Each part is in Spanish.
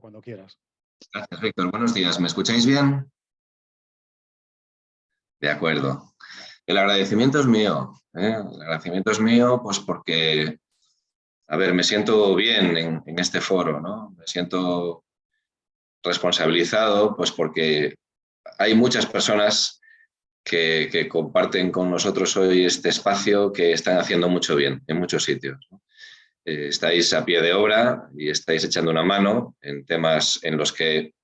Cuando quieras. Gracias, Víctor. Buenos días. ¿Me escucháis bien? De acuerdo. El agradecimiento es mío. ¿eh? El agradecimiento es mío pues porque, a ver, me siento bien en, este foro, ¿no? Me siento responsabilizado pues porque hay muchas personas que, comparten con nosotros hoy este espacio que están haciendo mucho bien en muchos sitios. Eh, estáis a pie de obra y estáis echando una mano en temas en los que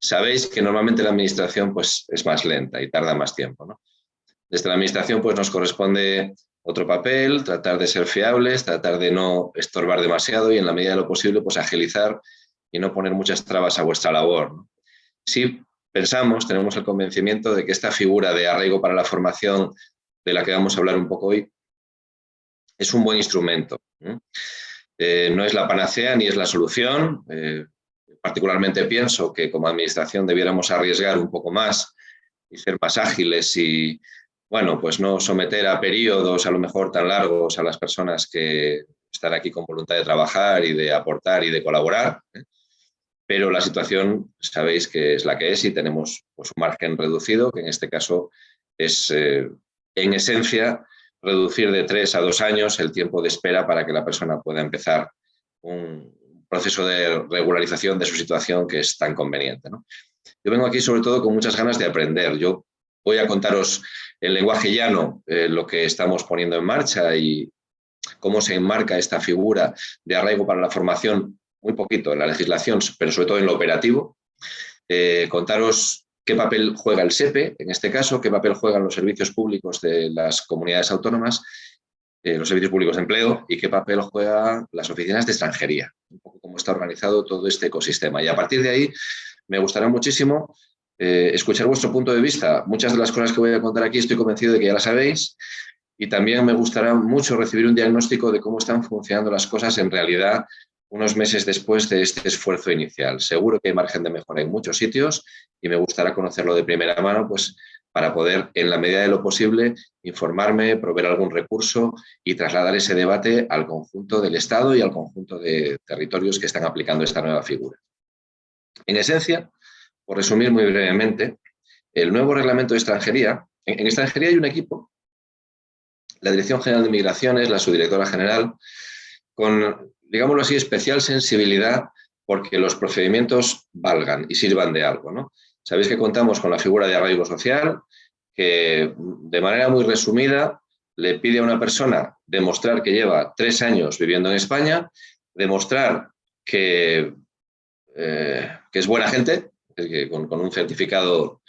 sabéis que normalmente la administración pues, es más lenta y tarda más tiempo. Desde la administración pues, nos corresponde otro papel, tratar de ser fiables, tratar de no estorbar demasiado y en la medida de lo posible pues, agilizar y no poner muchas trabas a vuestra labor. Sí pensamos, tenemos el convencimiento de que esta figura de arraigo para la formación de la que vamos a hablar un poco hoy es un buen instrumento. Eh, ¿no? es la panacea ni es la solución. Eh, particularmente pienso que como administración debiéramos arriesgar un poco más y ser más ágiles y, bueno, pues no someter a periodos a lo mejor tan largos a las personas que están aquí con voluntad de trabajar y de aportar y de colaborar. ¿eh? pero la situación sabéis que es la que es y tenemos pues, un margen reducido, que en este caso es, en esencia, reducir de tres a dos años el tiempo de espera para que la persona pueda empezar un proceso de regularización de su situación que es tan conveniente. Yo vengo aquí sobre todo con muchas ganas de aprender. Yo voy a contaros en lenguaje llano eh, lo que estamos poniendo en marcha y cómo se enmarca esta figura de arraigo para la formación muy poquito en la legislación, pero sobre todo en lo operativo. Eh, contaros qué papel juega el SEPE, en este caso, qué papel juegan los servicios públicos de las comunidades autónomas, eh, los servicios públicos de empleo y qué papel juegan las oficinas de extranjería, un poco cómo está organizado todo este ecosistema. Y a partir de ahí me gustará muchísimo eh, escuchar vuestro punto de vista. Muchas de las cosas que voy a contar aquí estoy convencido de que ya las sabéis y también me gustará mucho recibir un diagnóstico de cómo están funcionando las cosas en realidad unos meses después de este esfuerzo inicial. Seguro que hay margen de mejora en muchos sitios y me gustará conocerlo de primera mano pues, para poder, en la medida de lo posible, informarme, proveer algún recurso y trasladar ese debate al conjunto del Estado y al conjunto de territorios que están aplicando esta nueva figura. En esencia, por resumir muy brevemente, el nuevo reglamento de extranjería, en, en extranjería hay un equipo, la Dirección General de Migraciones, la subdirectora general, con digámoslo así, especial sensibilidad porque los procedimientos valgan y sirvan de algo. ¿no? Sabéis que contamos con la figura de arraigo social, que de manera muy resumida le pide a una persona demostrar que lleva tres años viviendo en España, demostrar que, eh, que es buena gente, con, con, un certificado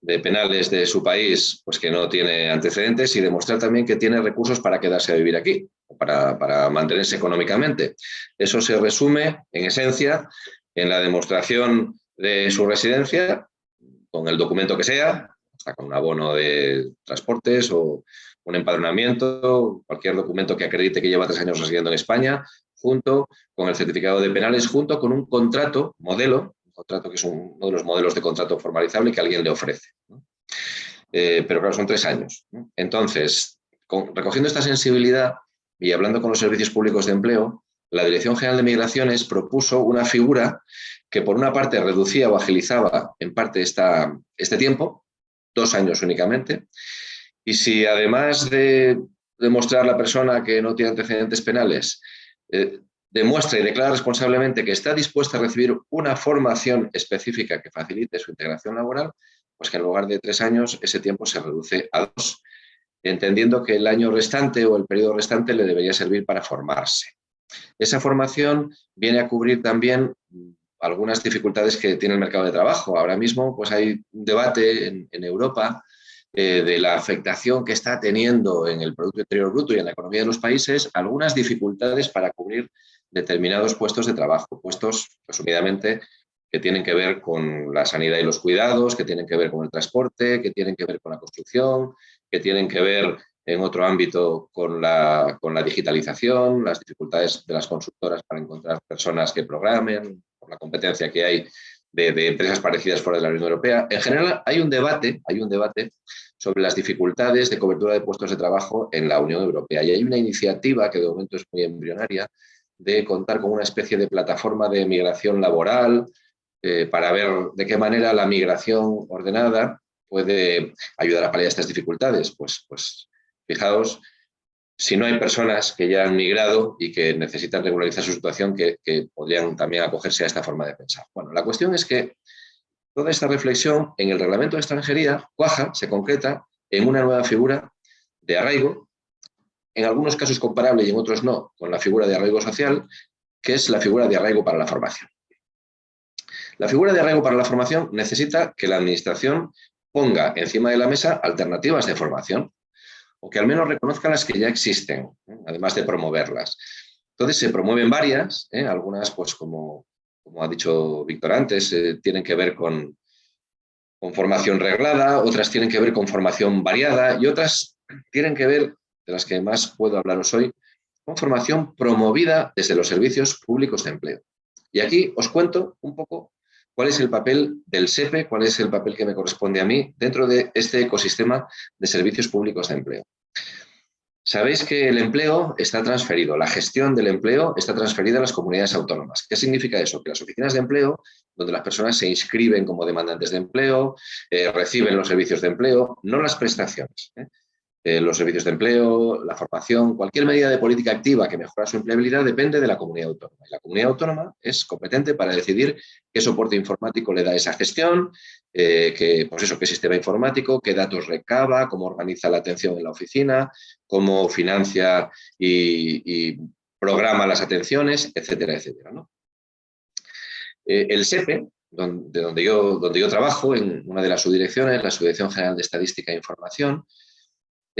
de penales de su país pues que no tiene antecedentes y demostrar también que tiene recursos para quedarse a vivir aquí para, mantenerse económicamente. Eso se resume, en esencia, en la demostración de su residencia, con el documento que sea, con un abono de transportes o un empadronamiento, cualquier documento que acredite que lleva tres años residiendo en España, junto con el certificado de penales, junto con un contrato, modelo, un contrato que es uno de los modelos de contrato formalizable que alguien le ofrece. Eh, pero claro, son tres años. Entonces, recogiendo esta sensibilidad, y hablando con los servicios públicos de empleo, la Dirección General de Migraciones propuso una figura que por una parte reducía o agilizaba en parte esta, este tiempo, dos años únicamente, y si además de demostrar la persona que no tiene antecedentes penales, eh, demuestra y declara responsablemente que está dispuesta a recibir una formación específica que facilite su integración laboral, pues que en lugar de tres años ese tiempo se reduce a dos entendiendo que el año restante o el periodo restante le debería servir para formarse. Esa formación viene a cubrir también algunas dificultades que tiene el mercado de trabajo. Ahora mismo pues hay un debate en, Europa eh, de la afectación que está teniendo en el Producto Interior Bruto y en la economía de los países algunas dificultades para cubrir determinados puestos de trabajo, puestos, resumidamente, que tienen que ver con la sanidad y los cuidados, que tienen que ver con el transporte, que tienen que ver con la construcción, que tienen que ver en otro ámbito con la, con la digitalización, las dificultades de las consultoras para encontrar personas que programen, por la competencia que hay de, empresas parecidas fuera de la Unión Europea. En general hay un debate, hay un debate sobre las dificultades de cobertura de puestos de trabajo en la Unión Europea y hay una iniciativa que de momento es muy embrionaria de contar con una especie de plataforma de migración laboral eh, para ver de qué manera la migración ordenada puede ayudar a paliar estas dificultades. Pues, pues fijaos, si no hay personas que ya han migrado y que necesitan regularizar su situación, que, que podrían también acogerse a esta forma de pensar. Bueno, la cuestión es que toda esta reflexión en el reglamento de extranjería cuaja, se concreta en una nueva figura de arraigo, en algunos casos comparable y en otros no, con la figura de arraigo social, que es la figura de arraigo para la formación. La figura de arraigo para la formación necesita que la Administración ponga encima de la mesa alternativas de formación, o que al menos reconozca las que ya existen, ¿eh? además de promoverlas. Entonces se promueven varias, ¿eh? algunas pues como, como ha dicho Víctor antes, eh, tienen que ver con, con formación reglada, otras tienen que ver con formación variada y otras tienen que ver, de las que más puedo hablaros hoy, con formación promovida desde los servicios públicos de empleo. Y aquí os cuento un poco cuál es el papel del SEPE, cuál es el papel que me corresponde a mí dentro de este ecosistema de servicios públicos de empleo. Sabéis que el empleo está transferido, la gestión del empleo está transferida a las comunidades autónomas. ¿Qué significa eso? Que las oficinas de empleo, donde las personas se inscriben como demandantes de empleo, eh, reciben los servicios de empleo, no las prestaciones. ¿eh? Eh, los servicios de empleo, la formación, cualquier medida de política activa que mejora su empleabilidad depende de la comunidad autónoma. Y la comunidad autónoma es competente para decidir qué soporte informático le da esa gestión, eh, qué, pues eso, qué sistema informático, qué datos recaba, cómo organiza la atención en la oficina, cómo financia y, programa las atenciones, etcétera, etcétera. Eh, el SEPE, donde, donde, yo, donde yo trabajo, en una de las subdirecciones, la Subdirección General de Estadística e Información,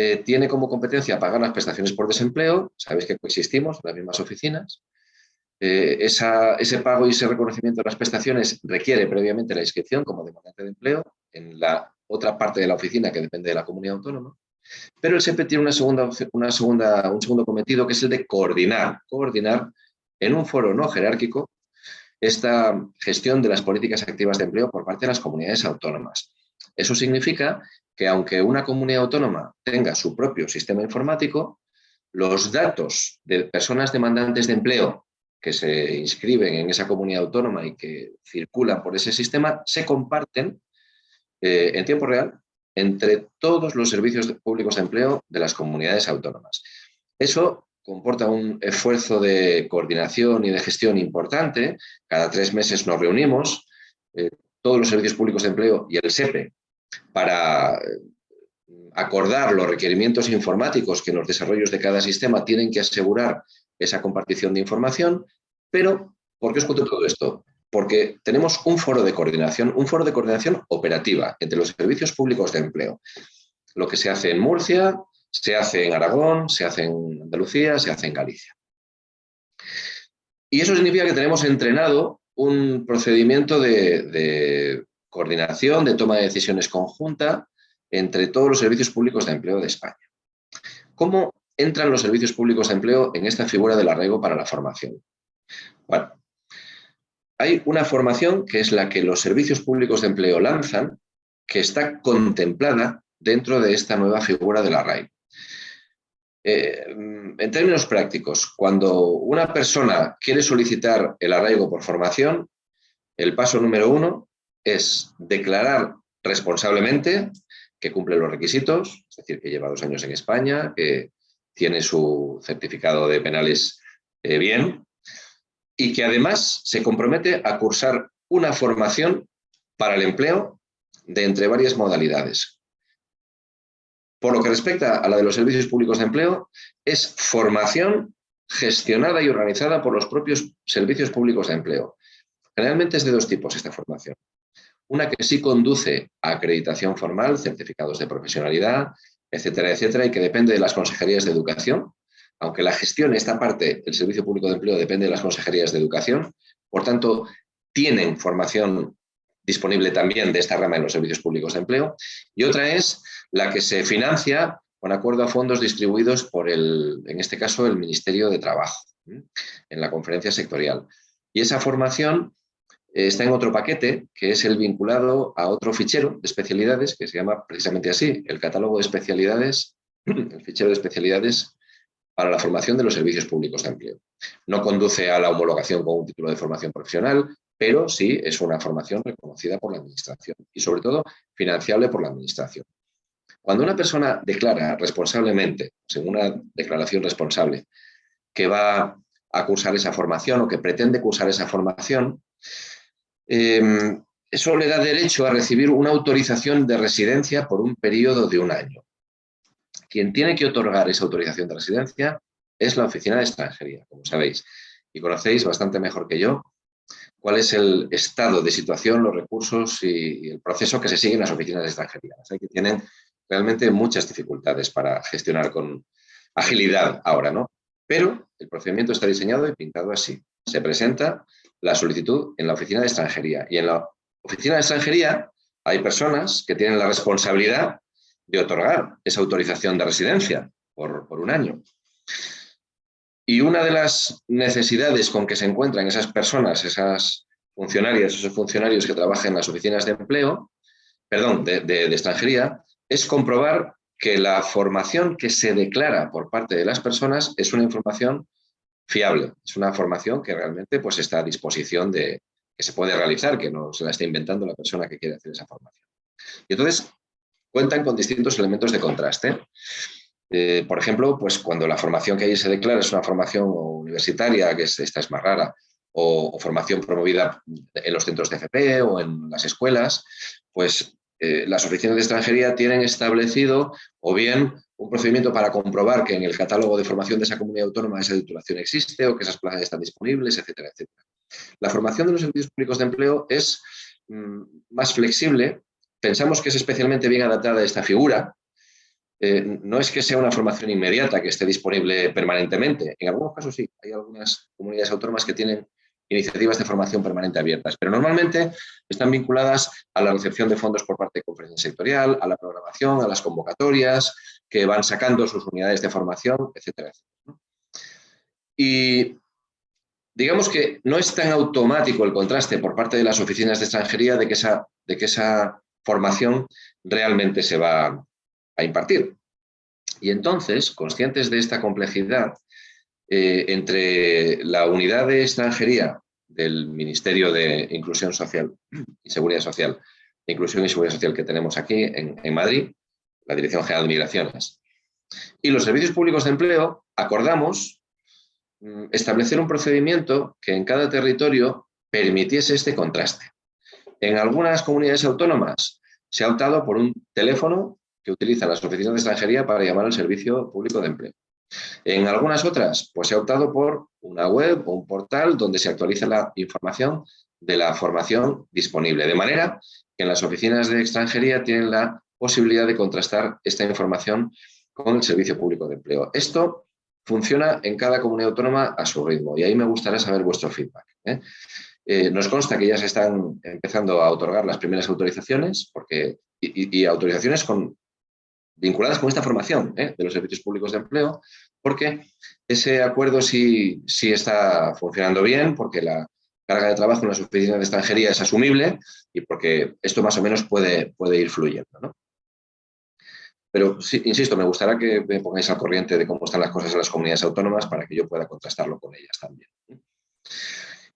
eh, tiene como competencia pagar las prestaciones por desempleo, sabéis que coexistimos en las mismas oficinas, eh, ese pago y ese reconocimiento de las prestaciones requiere previamente la inscripción como demandante de empleo en la otra parte de la oficina que depende de la comunidad autónoma, pero el SEPE tiene una segunda, una segunda, un segundo cometido que es el de coordinar, coordinar en un foro no jerárquico esta gestión de las políticas activas de empleo por parte de las comunidades autónomas. Eso significa que aunque una comunidad autónoma tenga su propio sistema informático, los datos de personas demandantes de empleo que se inscriben en esa comunidad autónoma y que circulan por ese sistema se comparten eh, en tiempo real entre todos los servicios públicos de empleo de las comunidades autónomas. Eso comporta un esfuerzo de coordinación y de gestión importante. Cada tres meses nos reunimos, eh, todos los servicios públicos de empleo y el SEPE para eh, acordar los requerimientos informáticos que en los desarrollos de cada sistema tienen que asegurar esa compartición de información, pero ¿por qué os cuento todo esto? Porque tenemos un foro de coordinación, un foro de coordinación operativa entre los servicios públicos de empleo. Lo que se hace en Murcia, se hace en Aragón, se hace en Andalucía, se hace en Galicia. Y eso significa que tenemos entrenado un procedimiento de coordinación, de toma de decisiones conjunta entre todos los servicios públicos de empleo de España. ¿Cómo entran los servicios públicos de empleo en esta figura del arraigo para la formación? Bueno, hay una formación que es la que los servicios públicos de empleo lanzan, que está contemplada dentro de esta nueva figura del arraigo. Eh, en términos prácticos, cuando una persona quiere solicitar el arraigo por formación, el paso número uno es declarar responsablemente que cumple los requisitos, es decir, que lleva dos años en España, que tiene su certificado de penales eh, bien y que además se compromete a cursar una formación para el empleo de entre varias modalidades. Por lo que respecta a la de los servicios públicos de empleo, es formación gestionada y organizada por los propios servicios públicos de empleo. Generalmente es de dos tipos esta formación. Una que sí conduce a acreditación formal, certificados de profesionalidad, etcétera, etcétera, y que depende de las consejerías de educación, aunque la gestión, esta parte del Servicio Público de Empleo depende de las consejerías de educación, por tanto, tienen formación disponible también de esta rama en los servicios públicos de empleo, y otra es la que se financia con acuerdo a fondos distribuidos por, el, en este caso, el Ministerio de Trabajo, en la conferencia sectorial. Y esa formación está en otro paquete, que es el vinculado a otro fichero de especialidades, que se llama precisamente así, el catálogo de especialidades, el fichero de especialidades para la formación de los servicios públicos de empleo. No conduce a la homologación con un título de formación profesional, pero sí es una formación reconocida por la Administración y sobre todo financiable por la Administración. Cuando una persona declara responsablemente, según una declaración responsable, que va a cursar esa formación o que pretende cursar esa formación, em, eso le da derecho a recibir una autorización de residencia por un periodo de un año. Quien tiene que otorgar esa autorización de residencia es la Oficina de Extranjería, como sabéis, y conocéis bastante mejor que yo cuál es el estado de situación, los recursos y, el proceso que se sigue en las oficinas de extranjería. Hay que tienen realmente muchas dificultades para gestionar con agilidad ahora, ¿no? Pero el procedimiento está diseñado y pintado así. Se presenta la solicitud en la oficina de extranjería y en la oficina de extranjería hay personas que tienen la responsabilidad de otorgar esa autorización de residencia por, por un año. Y una de las necesidades con que se encuentran esas personas, esas funcionarias, esos funcionarios que trabajan en las oficinas de empleo, perdón, de, extranjería, es comprobar que la formación que se declara por parte de las personas es una información fiable, es una formación que realmente pues, está a disposición de que se puede realizar, que no se la está inventando la persona que quiere hacer esa formación. Y entonces cuentan con distintos elementos de contraste. Eh, por ejemplo, pues cuando la formación que ahí se declara es una formación universitaria, que esta es más rara, o, formación promovida en los centros de FP o en las escuelas, pues eh, las oficinas de extranjería tienen establecido o bien un procedimiento para comprobar que en el catálogo de formación de esa comunidad autónoma esa titulación existe o que esas plazas están disponibles, etcétera, etcétera. La formación de los servicios públicos de empleo es mm, más flexible. Pensamos que es especialmente bien adaptada a esta figura, eh, no es que sea una formación inmediata que esté disponible permanentemente. En algunos casos sí, hay algunas comunidades autónomas que tienen iniciativas de formación permanente abiertas, pero normalmente están vinculadas a la recepción de fondos por parte de conferencia sectorial, a la programación, a las convocatorias, que van sacando sus unidades de formación, etcétera, Y digamos que no es tan automático el contraste por parte de las oficinas de extranjería de que esa, de que esa formación realmente se va, a impartir. Y entonces, conscientes de esta complejidad, eh, entre la unidad de extranjería del Ministerio de Inclusión Social y Seguridad Social, Inclusión y Seguridad Social que tenemos aquí en, Madrid, la Dirección General de Migraciones, y los servicios públicos de empleo, acordamos mm, establecer un procedimiento que en cada territorio permitiese este contraste. En algunas comunidades autónomas se ha optado por un teléfono que utilizan las oficinas de extranjería para llamar al servicio público de empleo. En algunas otras, pues se ha optado por una web o un portal donde se actualiza la información de la formación disponible, de manera que en las oficinas de extranjería tienen la posibilidad de contrastar esta información con el servicio público de empleo. Esto funciona en cada comunidad autónoma a su ritmo y ahí me gustaría saber vuestro feedback. ¿eh? Eh, nos consta que ya se están empezando a otorgar las primeras autorizaciones porque, y autorizaciones con vinculadas con esta formación ¿eh? de los servicios públicos de empleo, porque ese acuerdo sí, sí está funcionando bien, porque la carga de trabajo en las oficinas de extranjería es asumible y porque esto más o menos puede, puede ir fluyendo. ¿no? Pero, insisto, me gustaría que me pongáis al corriente de cómo están las cosas en las comunidades autónomas para que yo pueda contrastarlo con ellas también.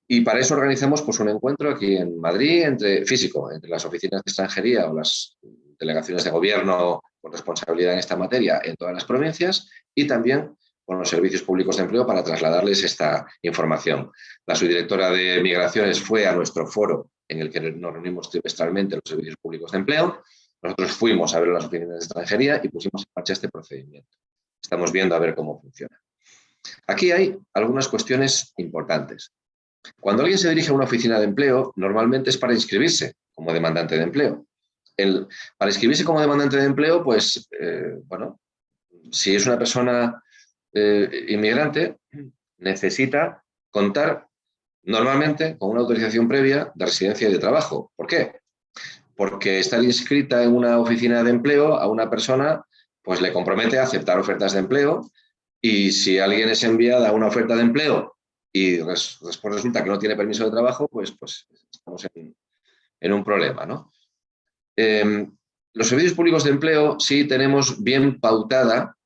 Y para eso organizamos pues, un encuentro aquí en Madrid, entre, físico, entre las oficinas de extranjería o las delegaciones de gobierno con responsabilidad en esta materia en todas las provincias y también con los servicios públicos de empleo para trasladarles esta información. La subdirectora de Migraciones fue a nuestro foro en el que nos reunimos trimestralmente los servicios públicos de empleo. Nosotros fuimos a ver las oficinas de extranjería y pusimos en marcha este procedimiento. Estamos viendo a ver cómo funciona. Aquí hay algunas cuestiones importantes. Cuando alguien se dirige a una oficina de empleo, normalmente es para inscribirse como demandante de empleo para inscribirse como demandante de empleo, pues, eh, bueno, si es una persona eh, inmigrante, necesita contar normalmente con una autorización previa de residencia y de trabajo. ¿Por qué? Porque estar inscrita en una oficina de empleo a una persona pues le compromete a aceptar ofertas de empleo y si alguien es enviada a una oferta de empleo y después resulta que no tiene permiso de trabajo, pues, pues estamos en, un problema, ¿no? Em, los servicios públicos de empleo sí tenemos bien pautada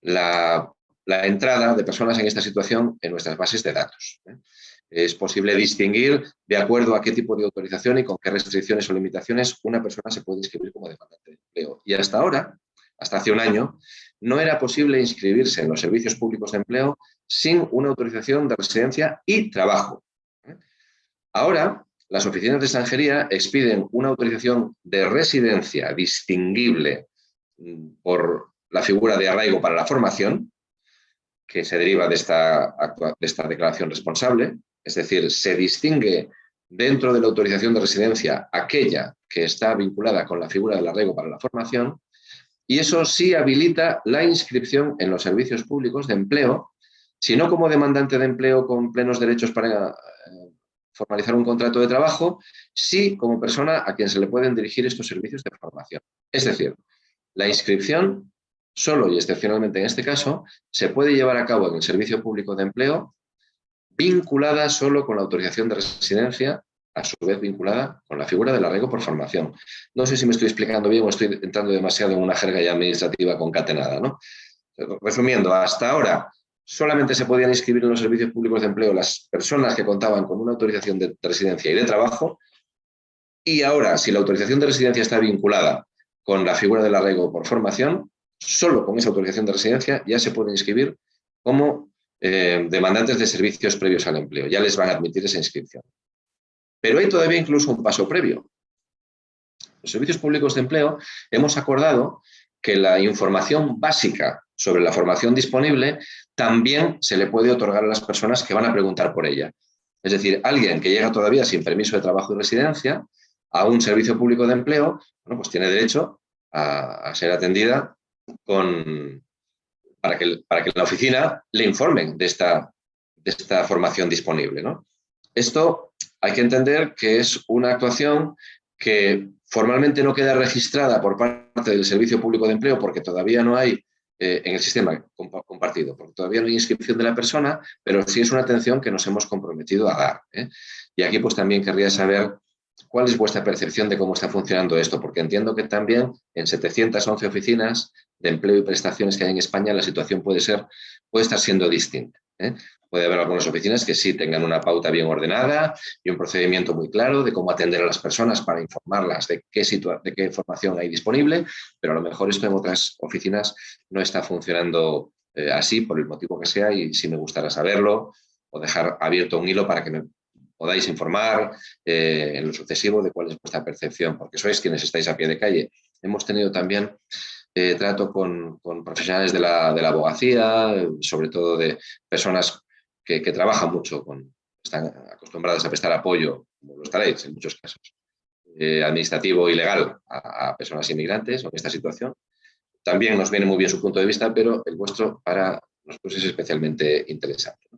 la la entrada de personas en esta situación en nuestras bases de datos. Es posible distinguir de acuerdo a qué tipo de autorización y con qué restricciones o limitaciones una persona se puede inscribir como demandante de empleo. Y hasta ahora, hasta hace un año, no era posible inscribirse en los servicios públicos de empleo sin una autorización de residencia y trabajo. Ahora, las oficinas de extranjería expiden una autorización de residencia distinguible mm, por la figura de arraigo para la formación, que se deriva de esta declaración responsable, es decir, se distingue dentro de la autorización de residencia aquella que está vinculada con la figura del arraigo para la formación y eso sí habilita la inscripción en los servicios públicos de empleo, si no como demandante de empleo con plenos derechos para eh, formalizar un contrato de trabajo, sí como persona a quien se le pueden dirigir estos servicios de formación. Es decir, la inscripción solo y excepcionalmente en este caso, se puede llevar a cabo en el Servicio Público de Empleo vinculada solo con la autorización de residencia, a su vez vinculada con la figura del arraigo por formación. No sé si me estoy explicando bien o estoy entrando demasiado en una jerga ya administrativa concatenada. ¿no? Resumiendo, hasta ahora solamente se podían inscribir en los servicios públicos de empleo las personas que contaban con una autorización de residencia y de trabajo, y ahora, si la autorización de residencia está vinculada con la figura del arraigo por formación, solo con esa autorización de residencia ya se pueden inscribir como eh, demandantes de servicios previos al empleo. Ya les van a admitir esa inscripción. Pero hay todavía incluso un paso previo. Los servicios públicos de empleo hemos acordado que la información básica sobre la formación disponible también se le puede otorgar a las personas que van a preguntar por ella. Es decir, alguien que llega todavía sin permiso de trabajo y residencia a un servicio público de empleo, bueno, pues tiene derecho a ser atendida con, para, que, para que la oficina le informen de esta, de esta formación disponible. ¿no? Esto hay que entender que es una actuación que formalmente no queda registrada por parte del Servicio Público de Empleo porque todavía no hay eh, en el sistema compartido, porque todavía no hay inscripción de la persona, pero sí es una atención que nos hemos comprometido a dar. ¿eh? Y aquí pues también querría saber cuál es vuestra percepción de cómo está funcionando esto, porque entiendo que también en 711 oficinas de empleo y prestaciones que hay en España, la situación puede, ser, puede estar siendo distinta. ¿eh? Puede haber algunas oficinas que sí tengan una pauta bien ordenada y un procedimiento muy claro de cómo atender a las personas para informarlas de qué, de qué información hay disponible, pero a lo mejor esto en otras oficinas no está funcionando eh, así por el motivo que sea y si me gustará saberlo o dejar abierto un hilo para que me podáis informar eh, en lo sucesivo de cuál es vuestra percepción, porque sois quienes estáis a pie de calle. Hemos tenido también eh, trato con, profesionales de la, abogacía, sobre todo de personas que, trabajan mucho, con, están acostumbradas a prestar apoyo, como lo estaréis en muchos casos, eh, administrativo y legal a, personas inmigrantes en esta situación. También nos viene muy bien su punto de vista, pero el vuestro para nosotros es especialmente interesante.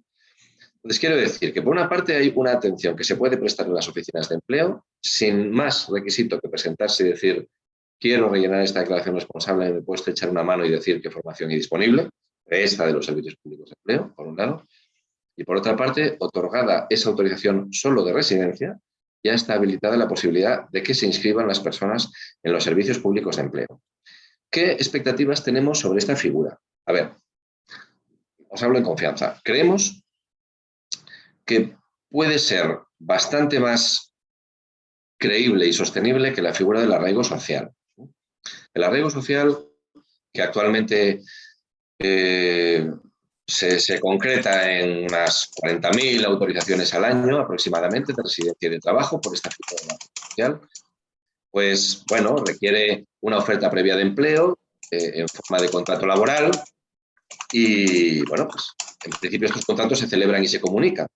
Entonces quiero decir que por una parte hay una atención que se puede prestar en las oficinas de empleo sin más requisito que presentarse y decir quiero rellenar esta declaración responsable, me puedes echar una mano y decir qué formación hay disponible, esta de los servicios públicos de empleo, por un lado, y por otra parte, otorgada esa autorización solo de residencia, ya está habilitada la posibilidad de que se inscriban las personas en los servicios públicos de empleo. ¿Qué expectativas tenemos sobre esta figura? A ver, os hablo en confianza. Creemos que puede ser bastante más creíble y sostenible que la figura del arraigo social. El arraigo social, que actualmente eh, se, concreta en unas 40.000 autorizaciones al año aproximadamente de residencia y de trabajo por esta figura social, pues bueno, requiere una oferta previa de empleo eh, en forma de contrato laboral y bueno, pues en principio estos contratos se celebran y se comunican.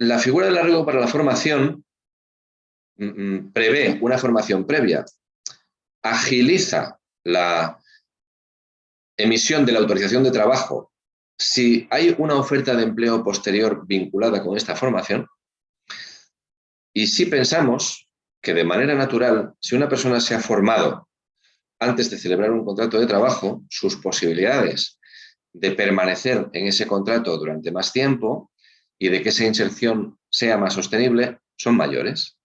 La figura del arraigo para la formación mm, mm, prevé una formación previa. Agiliza la emisión de la autorización de trabajo. Si hay una oferta de empleo posterior vinculada con esta formación y si pensamos que de manera natural, si una persona se ha formado antes de celebrar un contrato de trabajo, sus posibilidades de permanecer en ese contrato durante más tiempo y de que esa inserción sea más sostenible son mayores.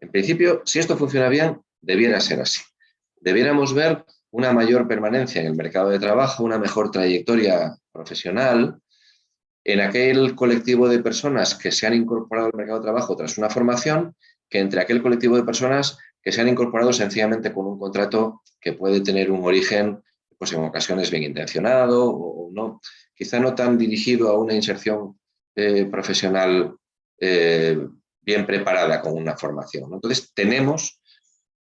En principio, si esto funciona bien, debiera ser así. Debiéramos ver una mayor permanencia en el mercado de trabajo, una mejor trayectoria profesional, en aquel colectivo de personas que se han incorporado al mercado de trabajo tras una formación, que entre aquel colectivo de personas que se han incorporado sencillamente con un contrato que puede tener un origen, pues en ocasiones bien intencionado o no, quizá no tan dirigido a una inserción eh, profesional eh, bien preparada con una formación. Entonces tenemos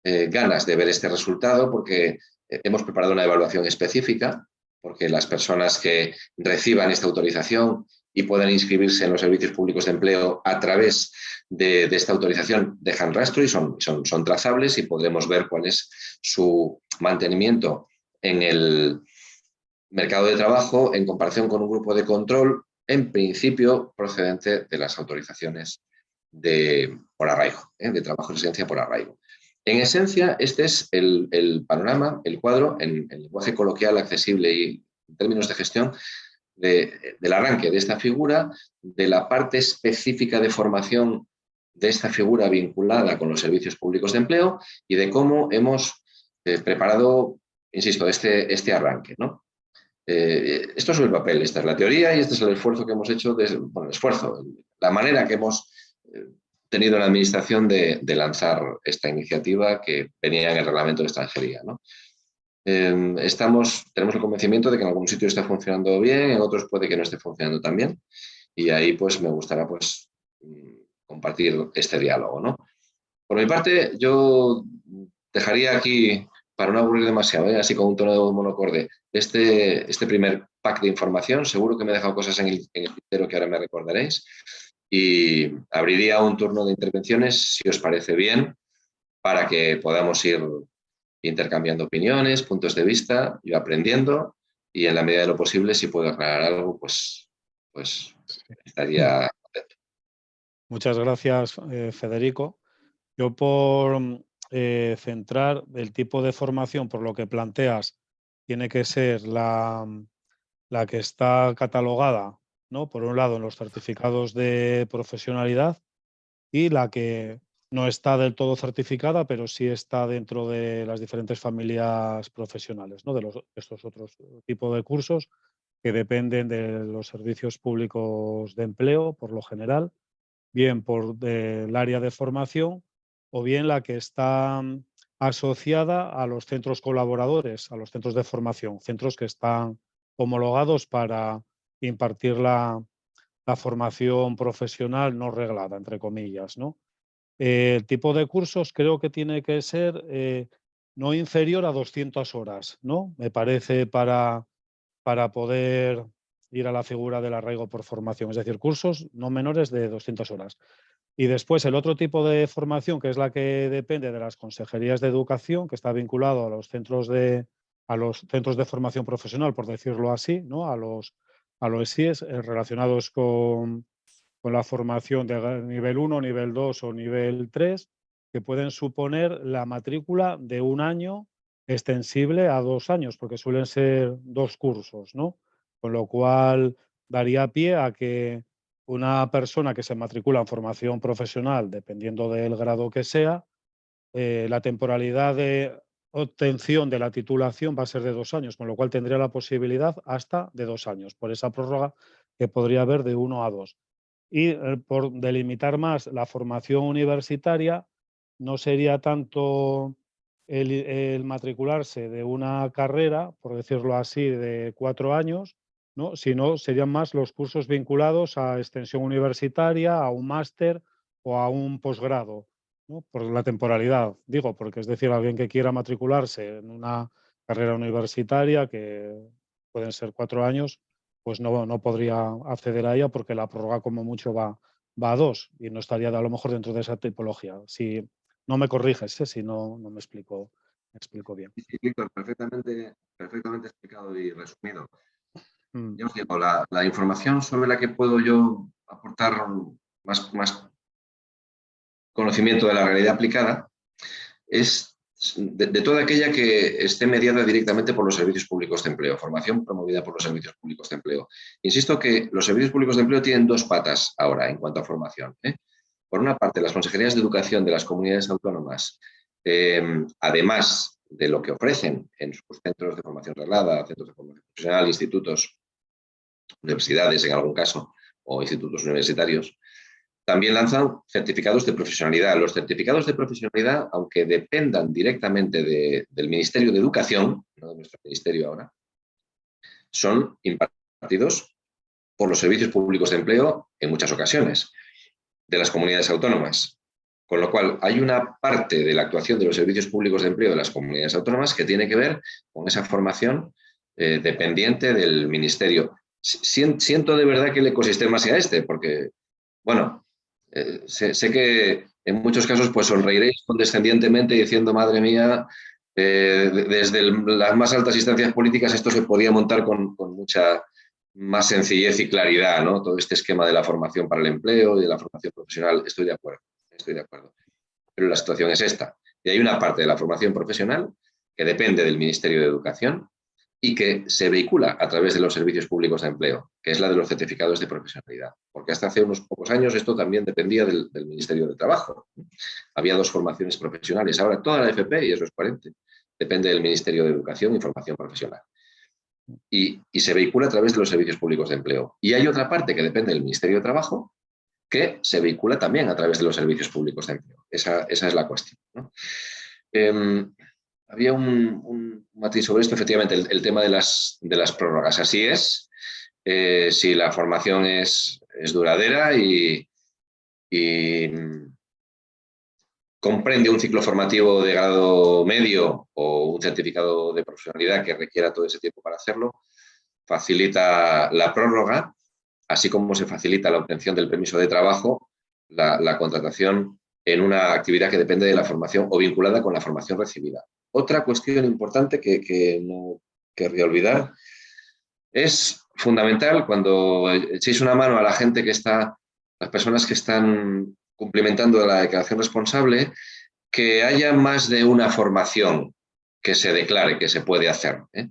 eh, ganas de ver este resultado porque hemos preparado una evaluación específica porque las personas que reciban esta autorización y puedan inscribirse en los servicios públicos de empleo a través de, esta autorización dejan rastro y son, son, son, trazables y podremos ver cuál es su mantenimiento en el mercado de trabajo en comparación con un grupo de control, en principio procedente de las autorizaciones de, por arraigo, ¿eh? de trabajo en residencia por arraigo. En esencia, este es el, panorama, el cuadro, en, lenguaje coloquial, accesible y en términos de gestión, del arranque de esta figura, de la parte específica de formación de esta figura vinculada con los servicios públicos de empleo y de cómo hemos eh, preparado, insisto, este, este arranque. ¿no? Eh, esto es el papel, esta es la teoría y este es el esfuerzo que hemos hecho, el esfuerzo, la manera que hemos eh, tenido la Administración de, lanzar esta iniciativa que venía en el reglamento de extranjería. Em, estamos, tenemos el convencimiento de que en algún sitio está funcionando bien, en otros puede que no esté funcionando tan bien y ahí pues me gustará pues mm, compartir este diálogo. ¿no? Por mi parte, yo dejaría aquí, para no aburrir demasiado, ¿eh? así con un tono de voz monocorde, este, este primer pack de información. Seguro que me he dejado cosas en el, en el que ahora me recordaréis y abriría un turno de intervenciones, si os parece bien, para que podamos ir intercambiando opiniones, puntos de vista, yo aprendiendo y en la medida de lo posible, si puedo aclarar algo, pues, pues estaría contento. Muchas gracias, eh, Federico. Yo por eh, centrar el tipo de formación, por lo que planteas, tiene que ser la, la que está catalogada por un lado, en los certificados de profesionalidad y la que no está del todo certificada, pero sí está dentro de las diferentes familias profesionales, ¿no? de los, estos otros tipos de cursos que dependen de los servicios públicos de empleo, por lo general, bien por el área de formación o bien la que está asociada a los centros colaboradores, a los centros de formación, centros que están homologados para impartir la, formación profesional no reglada, entre comillas. ¿no? el tipo de cursos creo que tiene que ser eh, no inferior a 200 horas, ¿no? me parece, para, para poder ir a la figura del arraigo por formación, es decir, cursos no menores de 200 horas. Y después el otro tipo de formación, que es la que depende de las consejerías de educación, que está vinculado a los centros de, a los centros de formación profesional, por decirlo así, ¿no? a los a los SIES eh, relacionados con, la formación de nivel 1, nivel 2 o nivel 3, que pueden suponer la matrícula de un año extensible a dos años, porque suelen ser dos cursos, ¿no? Con lo cual daría pie a que una persona que se matricula en formación profesional, dependiendo del grado que sea, eh, la temporalidad de obtención de la titulación va a ser de dos años, con lo cual tendría la posibilidad hasta de dos años, por esa prórroga que podría haber de uno a dos. Y eh, por delimitar más la formación universitaria, no sería tanto el, matricularse de una carrera, por decirlo así, de cuatro años, ¿no? sino serían más los cursos vinculados a extensión universitaria, a un máster o a un posgrado por la temporalidad, digo, porque es decir, alguien que quiera matricularse en una carrera universitaria, que pueden ser cuatro años, pues no, no podría acceder a ella porque la prórroga como mucho va, va a dos y no estaría a lo mejor dentro de esa tipología. Si no me corriges, ¿eh? si no, no me explico, me bien. Sí, Víctor, perfectamente, perfectamente explicado y resumido. Mm. os digo, la, información sobre la que puedo yo aportar más, más conocimiento de la realidad aplicada es de, toda aquella que esté mediada directamente por los servicios públicos de empleo, formación promovida por los servicios públicos de empleo. Insisto que los servicios públicos de empleo tienen dos patas ahora en cuanto a formación. ¿eh? Por una parte, las consejerías de educación de las comunidades autónomas, em, además de lo que ofrecen en sus centros de formación reglada, centros de formación profesional, institutos, universidades en algún caso, o institutos universitarios, también lanzan certificados de profesionalidad. Los certificados de profesionalidad, aunque dependan directamente del Ministerio de Educación, no de nuestro ministerio ahora, son impartidos por los servicios públicos de empleo en muchas ocasiones de las comunidades autónomas. Con lo cual, hay una parte de la actuación de los servicios públicos de empleo de las comunidades autónomas que tiene que ver con esa formación eh, dependiente del ministerio. Siento de verdad que el ecosistema sea este, porque, bueno, eh, sé, que en muchos casos pues sonreiréis condescendientemente diciendo, madre mía, eh, desde las más altas instancias políticas esto se podía montar con, con mucha más sencillez y claridad, ¿no? Todo este esquema de la formación para el empleo y de la formación profesional, estoy de acuerdo, estoy de acuerdo. Pero la situación es esta. Y hay una parte de la formación profesional que depende del Ministerio de Educación y que se vehicula a través de los servicios públicos de empleo, que es la de los certificados de profesionalidad. Porque hasta hace unos pocos años esto también dependía del, Ministerio de Trabajo. Había dos formaciones profesionales. Ahora toda la FP, y eso es coherente, depende del Ministerio de Educación y Formación Profesional y, se vehicula a través de los servicios públicos de empleo. Y hay otra parte que depende del Ministerio de Trabajo que se vehicula también a través de los servicios públicos de empleo. Esa, es la cuestión. Em, había un, matiz sobre esto, efectivamente, el, tema de las, de las prórrogas. Así es, eh, si la formación es, es duradera y, y comprende un ciclo formativo de grado medio o un certificado de profesionalidad que requiera todo ese tiempo para hacerlo, facilita la prórroga, así como se facilita la obtención del permiso de trabajo, la, contratación en una actividad que depende de la formación o vinculada con la formación recibida. Otra cuestión importante que, que no querría olvidar es fundamental cuando echéis una mano a la gente que está, las personas que están cumplimentando la declaración responsable, que haya más de una formación que se declare que se puede hacer. ¿eh?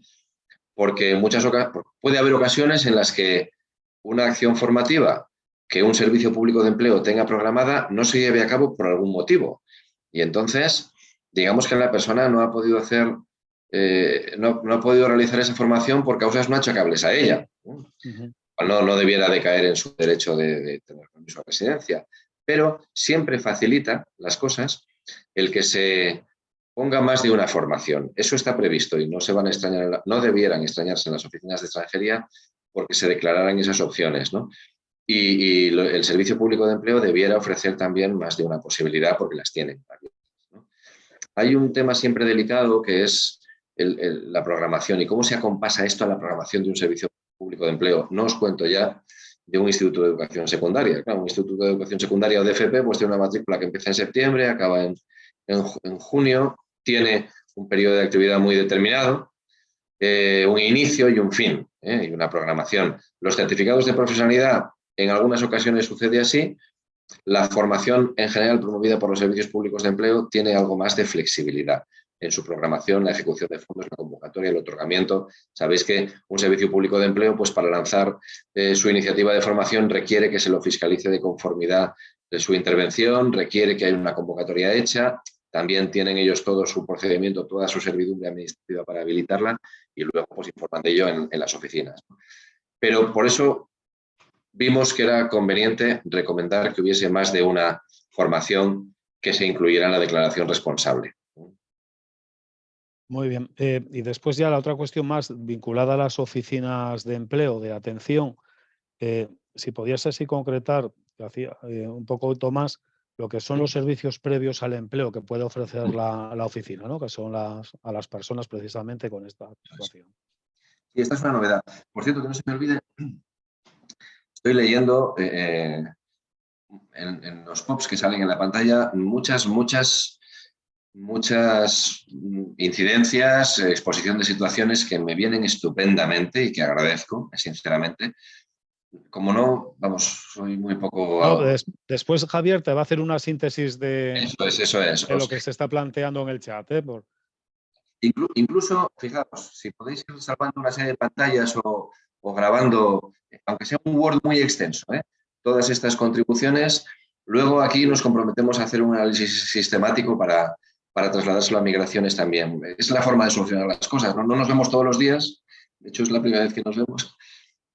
Porque muchas puede haber ocasiones en las que una acción formativa que un servicio público de empleo tenga programada no se lleve a cabo por algún motivo. Y entonces, digamos que la persona no ha podido hacer, eh, no, ha podido realizar esa formación por causas no achacables a ella. no, no debiera de caer en su derecho de, de tener permiso de residencia pero siempre facilita las cosas el que se ponga más de una formación. Eso está previsto y no se van a extrañar, no debieran extrañarse en las oficinas de extranjería porque se declararan esas opciones. Y, el Servicio Público de Empleo debiera ofrecer también más de una posibilidad porque las tiene. Hay un tema siempre delicado que es la programación y cómo se acompasa esto a la programación de un Servicio Público de Empleo. No os cuento ya de un instituto de educación secundaria. Claro, un instituto de educación secundaria o DFP pues tiene una matrícula que empieza en septiembre, acaba en, en, junio, tiene un periodo de actividad muy determinado, eh, un inicio y un fin, eh, y una programación. Los certificados de profesionalidad en algunas ocasiones sucede así, la formación en general promovida por los servicios públicos de empleo tiene algo más de flexibilidad en su programación, la ejecución de fondos, la convocatoria, el otorgamiento. Sabéis que un servicio público de empleo, pues para lanzar eh, su iniciativa de formación requiere que se lo fiscalice de conformidad de su intervención, requiere que haya una convocatoria hecha, también tienen ellos todo su procedimiento, toda su servidumbre administrativa para habilitarla y luego pues informan de ello en, en las oficinas. Pero por eso vimos que era conveniente recomendar que hubiese más de una formación que se incluyera en la declaración responsable. Muy bien. Eh, y después ya la otra cuestión más vinculada a las oficinas de empleo, de atención, eh, si podías así concretar, hacía eh, un poco Tomás, lo que son los servicios previos al empleo que puede ofrecer la, oficina, ¿no? que son las, a las personas precisamente con esta situación. Sí, esta es una novedad. Por cierto, que no se me olvide, estoy leyendo en, en, los POPs que salen en la pantalla muchas, muchas muchas incidencias, exposición de situaciones que me vienen estupendamente y que agradezco, sinceramente. Como no, vamos, soy muy poco... después Javier te va a hacer una síntesis de, eso es, eso es. lo que se está planteando en el chat. ¿eh? incluso, fijaos, si podéis ir salvando una serie de pantallas o, grabando, aunque sea un Word muy extenso, ¿eh? todas estas contribuciones, luego aquí nos comprometemos a hacer un análisis sistemático para, para trasladárselo a migraciones también. Es la forma de solucionar las cosas, ¿no? nos vemos todos los días, de hecho es la primera vez que nos vemos,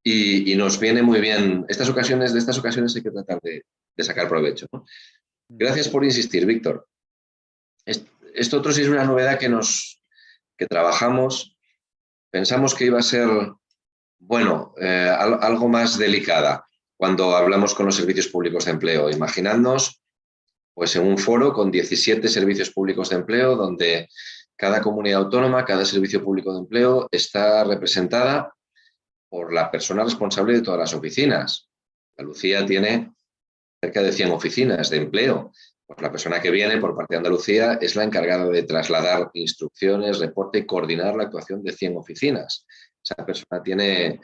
y, nos viene muy bien, estas ocasiones, de estas ocasiones hay que tratar de, sacar provecho. Gracias por insistir, Víctor. Esto otro sí es una novedad que, nos, que trabajamos, pensamos que iba a ser, bueno, eh, algo más delicada cuando hablamos con los servicios públicos de empleo. Imaginadnos pues en un foro con 17 servicios públicos de empleo donde cada comunidad autónoma, cada servicio público de empleo está representada por la persona responsable de todas las oficinas. La Lucía tiene cerca de 100 oficinas de empleo. Pues la persona que viene por parte de Andalucía es la encargada de trasladar instrucciones, reporte y coordinar la actuación de 100 oficinas. Esa persona tiene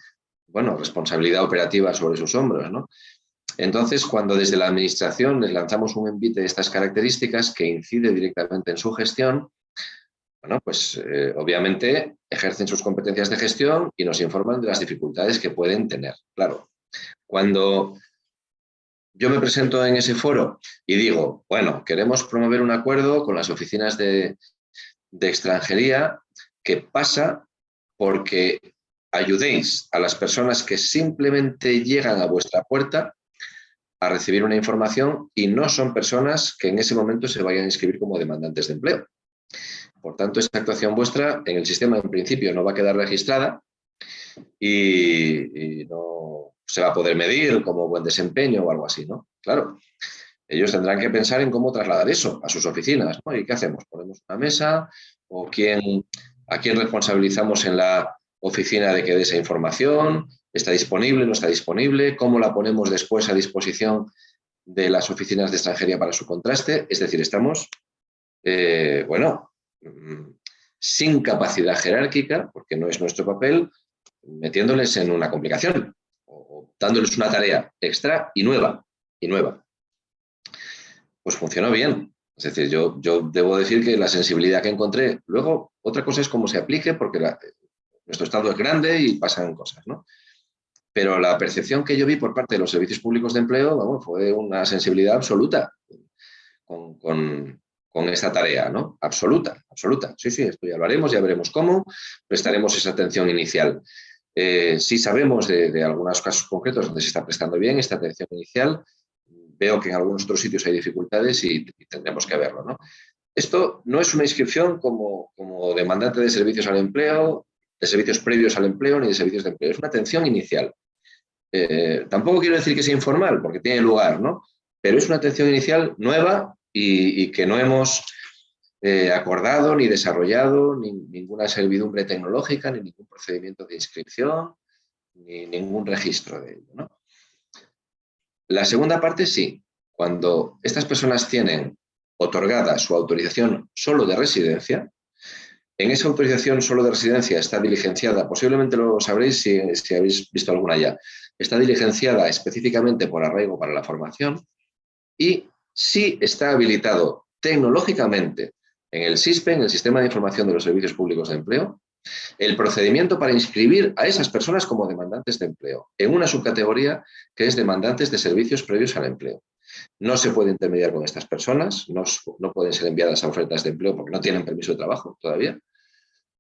bueno, responsabilidad operativa sobre sus hombros. ¿no? Entonces, cuando desde la administración les lanzamos un envite de estas características que incide directamente en su gestión, bueno, pues eh, obviamente ejercen sus competencias de gestión y nos informan de las dificultades que pueden tener. Claro, cuando yo me presento en ese foro y digo, bueno, queremos promover un acuerdo con las oficinas de, de extranjería que pasa porque ayudéis a las personas que simplemente llegan a vuestra puerta a recibir una información y no son personas que en ese momento se vayan a inscribir como demandantes de empleo. Por tanto, esta actuación vuestra en el sistema en principio no va a quedar registrada y, no se va a poder medir como buen desempeño o algo así, ¿no? Claro, ellos tendrán que pensar en cómo trasladar eso a sus oficinas. ¿Y qué hacemos? ¿Ponemos una mesa? ¿O quién, a quién responsabilizamos en la oficina de que dé esa información? ¿Está disponible? ¿No está disponible? ¿Cómo la ponemos después a disposición de las oficinas de extranjería para su contraste? Es decir, estamos, eh, bueno, mm, sin capacidad jerárquica, porque no es nuestro papel, metiéndoles en una complicación o dándoles una tarea extra y nueva, y nueva. Pues funcionó bien. Es decir, yo, yo debo decir que la sensibilidad que encontré, luego otra cosa es cómo se aplique, porque nuestro Estado es grande y pasan cosas, ¿no? pero la percepción que yo vi por parte de los servicios públicos de empleo fue una sensibilidad absoluta con, esta tarea, ¿no? Absoluta, absoluta. Sí, sí, esto ya lo haremos, ya veremos cómo, prestaremos esa atención inicial. Eh, sí sabemos de, algunos casos concretos donde se está prestando bien esta atención inicial, veo que en algunos otros sitios hay dificultades y, tendremos que verlo, ¿no? Esto no es una inscripción como, como demandante de servicios al empleo, de servicios previos al empleo ni de servicios de empleo, es una atención inicial. Eh, tampoco quiero decir que sea informal, porque tiene lugar, ¿no? Pero es una atención inicial nueva y, que no hemos eh, acordado ni desarrollado ni, ninguna servidumbre tecnológica, ni ningún procedimiento de inscripción, ni ningún registro de ello. La segunda parte sí, cuando estas personas tienen otorgada su autorización solo de residencia, en esa autorización solo de residencia está diligenciada, posiblemente lo sabréis si, habéis visto alguna ya, está diligenciada específicamente por arraigo para la formación y si está habilitado tecnológicamente en el SISPE, en el Sistema de Información de los Servicios Públicos de Empleo, el procedimiento para inscribir a esas personas como demandantes de empleo en una subcategoría que es demandantes de servicios previos al empleo. No se puede intermediar con estas personas, no, no pueden ser enviadas a ofertas de empleo porque no tienen permiso de trabajo todavía,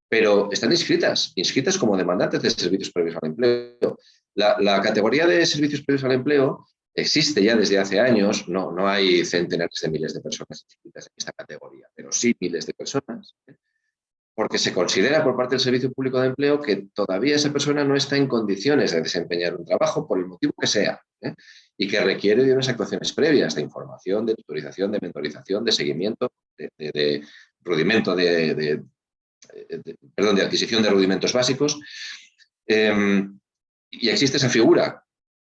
pero están inscritas, inscritas como demandantes de servicios previos al empleo. La, categoría de servicios previos al empleo existe ya desde hace años, no, no hay centenares de miles de personas inscritas en esta categoría, pero sí miles de personas, ¿eh? porque se considera por parte del Servicio Público de Empleo que todavía esa persona no está en condiciones de desempeñar un trabajo por el motivo que sea ¿eh? Y que requiere de unas actuaciones previas de información, de tutorización, de mentorización, de seguimiento, de, rudimento de, perdón, de adquisición de rudimentos básicos. Em, y existe esa figura.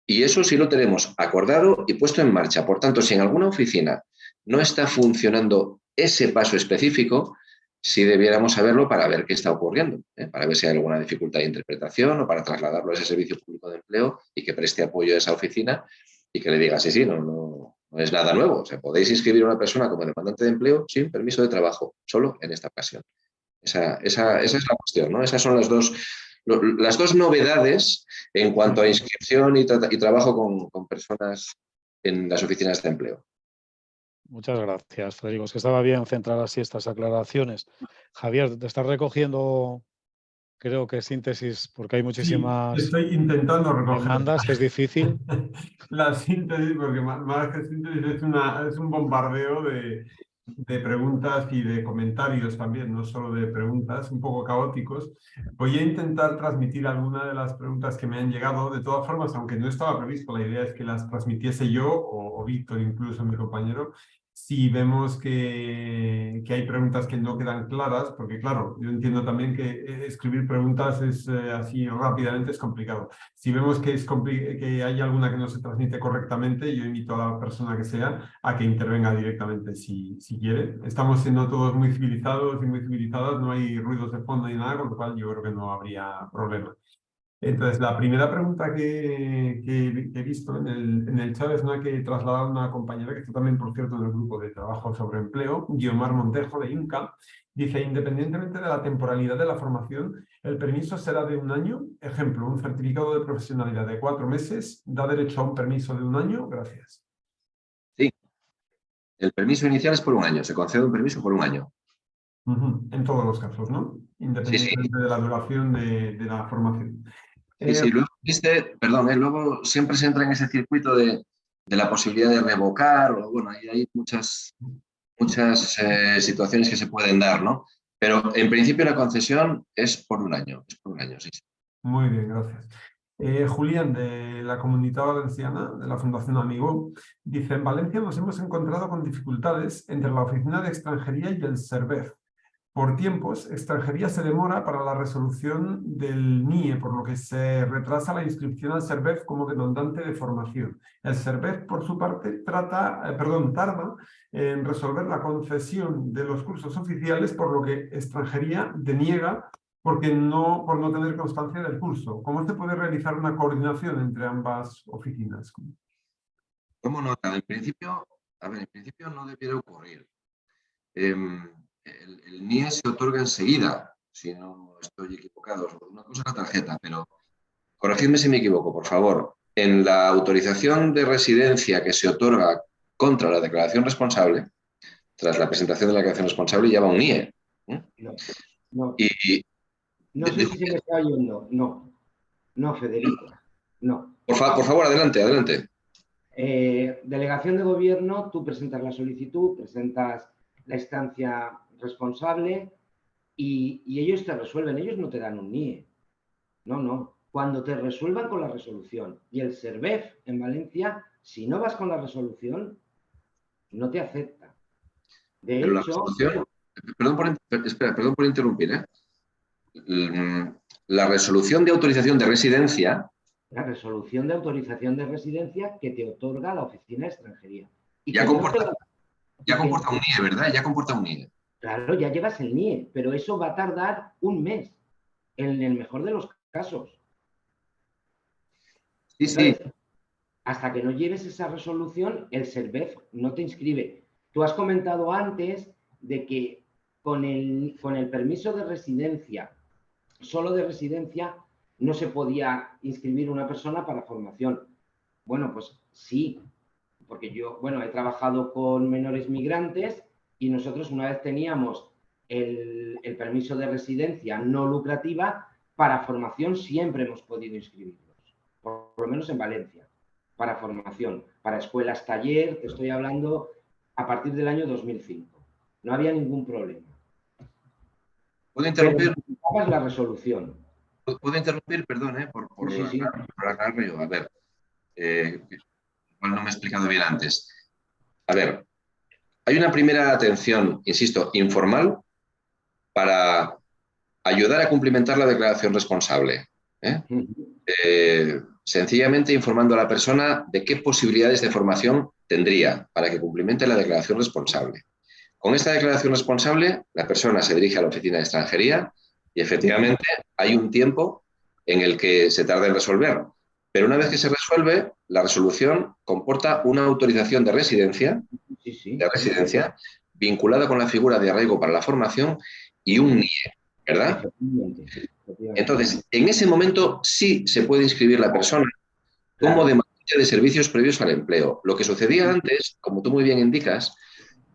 Y eso sí lo tenemos acordado y puesto en marcha. Por tanto, si en alguna oficina no está funcionando ese paso específico, sí debiéramos saberlo para ver qué está ocurriendo, ¿eh? para ver si hay alguna dificultad de interpretación o para trasladarlo a ese servicio público de empleo y que preste apoyo a esa oficina y que le diga, sí, sí, no, no, es nada nuevo. O podéis inscribir a una persona como demandante de empleo sin permiso de trabajo, solo en esta ocasión. Esa, esa, esa es la cuestión, ¿no? Esas son las dos las dos novedades en cuanto a inscripción y, trabajo con, personas en las oficinas de empleo. Muchas gracias, Federico. Es que estaba bien centrar así estas aclaraciones. Javier, te estás recogiendo, creo que síntesis, porque hay muchísimas estoy intentando recoger. demandas, que es difícil. La síntesis, porque más, que síntesis es, una, es un bombardeo de, de preguntas y de comentarios también, no solo de preguntas, un poco caóticos. Voy a intentar transmitir algunas de las preguntas que me han llegado. De todas formas, aunque no estaba previsto, la idea es que las transmitiese yo o, o Víctor, incluso mi compañero, si vemos que, que, hay preguntas que no quedan claras, porque claro, yo entiendo también que eh, escribir preguntas es eh, así rápidamente es complicado. Si vemos que, es que hay alguna que no se transmite correctamente, yo invito a la persona que sea a que intervenga directamente si, si quiere. Estamos siendo todos muy civilizados y muy civilizadas, no hay ruidos de fondo ni nada, con lo cual yo creo que no habría problema. Entonces, la primera pregunta que, que, he visto en el, en el, chat es una que trasladado a una compañera que está también, por cierto, en el grupo de trabajo sobre empleo, Guiomar Montejo de INCA. Dice, independientemente de la temporalidad de la formación, el permiso será de un año. Ejemplo, un certificado de profesionalidad de cuatro meses da derecho a un permiso de un año. Gracias. Sí. El permiso inicial es por un año. Se concede un permiso por un año. Uh -huh. En todos los casos, ¿no? Independientemente sí, sí. de la duración de, de la formación. Sí, sí, luego, viste, perdón, ¿eh? luego siempre se entra en ese circuito de, de la posibilidad de revocar, o bueno, hay, hay muchas, muchas eh, situaciones que se pueden dar, ¿no? Pero en principio la concesión es por un año, es por un año, sí. sí. Muy bien, gracias. Eh, Julián, de la Comunidad Valenciana, de la Fundación Amigo, dice, en Valencia nos hemos encontrado con dificultades entre la Oficina de Extranjería y el SERVEF por tiempos, extranjería se demora para la resolución del NIE, por lo que se retrasa la inscripción al SERVEF como demandante de formación. El SERVEF, por su parte, trata, eh, perdón, tarda en resolver la concesión de los cursos oficiales, por lo que extranjería deniega porque no, por no tener constancia del curso. ¿Cómo se puede realizar una coordinación entre ambas oficinas? ¿Cómo nota? En principio, a ver, en principio no debiera ocurrir. Eh, el, el, NIE se otorga enseguida, si no estoy equivocado. Una cosa es la tarjeta, pero corregidme si me equivoco, por favor. En la autorización de residencia que se otorga contra la declaración responsable, tras la presentación de la declaración responsable, lleva un NIE. ¿eh? No, no. Y, no sé si se me está oyendo. No, no, Federico. No. Por, fa por favor, adelante, adelante. Eh, delegación de gobierno, tú presentas la solicitud, presentas la instancia responsable y, y, ellos te resuelven, ellos no te dan un NIE. No, no. Cuando te resuelvan con la resolución y el SERVEF en Valencia, si no vas con la resolución, no te acepta. De Pero hecho... Perdón por, espera, perdón por interrumpir. ¿eh? La resolución de autorización de residencia... La resolución de autorización de residencia que te otorga la Oficina de Extranjería. Y ya comporta, ya comporta un NIE, ¿verdad? Ya comporta un NIE. Claro, ya llevas el NIE, pero eso va a tardar un mes, en el mejor de los casos. Sí, sí. Hasta que no lleves esa resolución, el SERVEF no te inscribe. Tú has comentado antes de que con el, con el permiso de residencia, solo de residencia, no se podía inscribir una persona para formación. Bueno, pues sí, porque yo, bueno, he trabajado con menores migrantes y nosotros una vez teníamos el, el, permiso de residencia no lucrativa, para formación siempre hemos podido inscribirlos, por, por, lo menos en Valencia, para formación, para escuelas taller, te estoy hablando a partir del año 2005. No había ningún problema. ¿Puedo interrumpir? Pero la resolución. ¿Puedo interrumpir? Perdón, ¿eh? por, por, sí, sí. por aclararlo yo. A ver, eh, no me he explicado bien antes. A ver, hay una primera atención, insisto, informal, para ayudar a cumplimentar la declaración responsable. ¿eh? Eh, sencillamente informando a la persona de qué posibilidades de formación tendría para que cumplimente la declaración responsable. Con esta declaración responsable, la persona se dirige a la oficina de extranjería y efectivamente hay un tiempo en el que se tarda en resolver. Pero una vez que se resuelve, la resolución comporta una autorización de residencia, sí, sí. de residencia vinculada con la figura de arraigo para la formación y un NIE, ¿verdad? Entonces, en ese momento sí se puede inscribir la persona como demandante de servicios previos al empleo. Lo que sucedía antes, como tú muy bien indicas,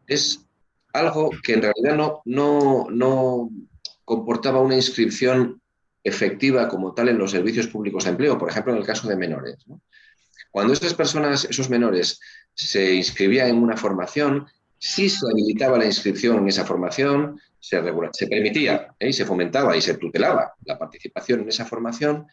es algo que en realidad no, no, no comportaba una inscripción efectiva como tal en los servicios públicos de empleo, por ejemplo, en el caso de menores. Cuando esas personas, esos menores, se inscribían en una formación, sí se habilitaba la inscripción en esa formación, se, permitía ¿eh? y se fomentaba y se tutelaba la participación en esa formación,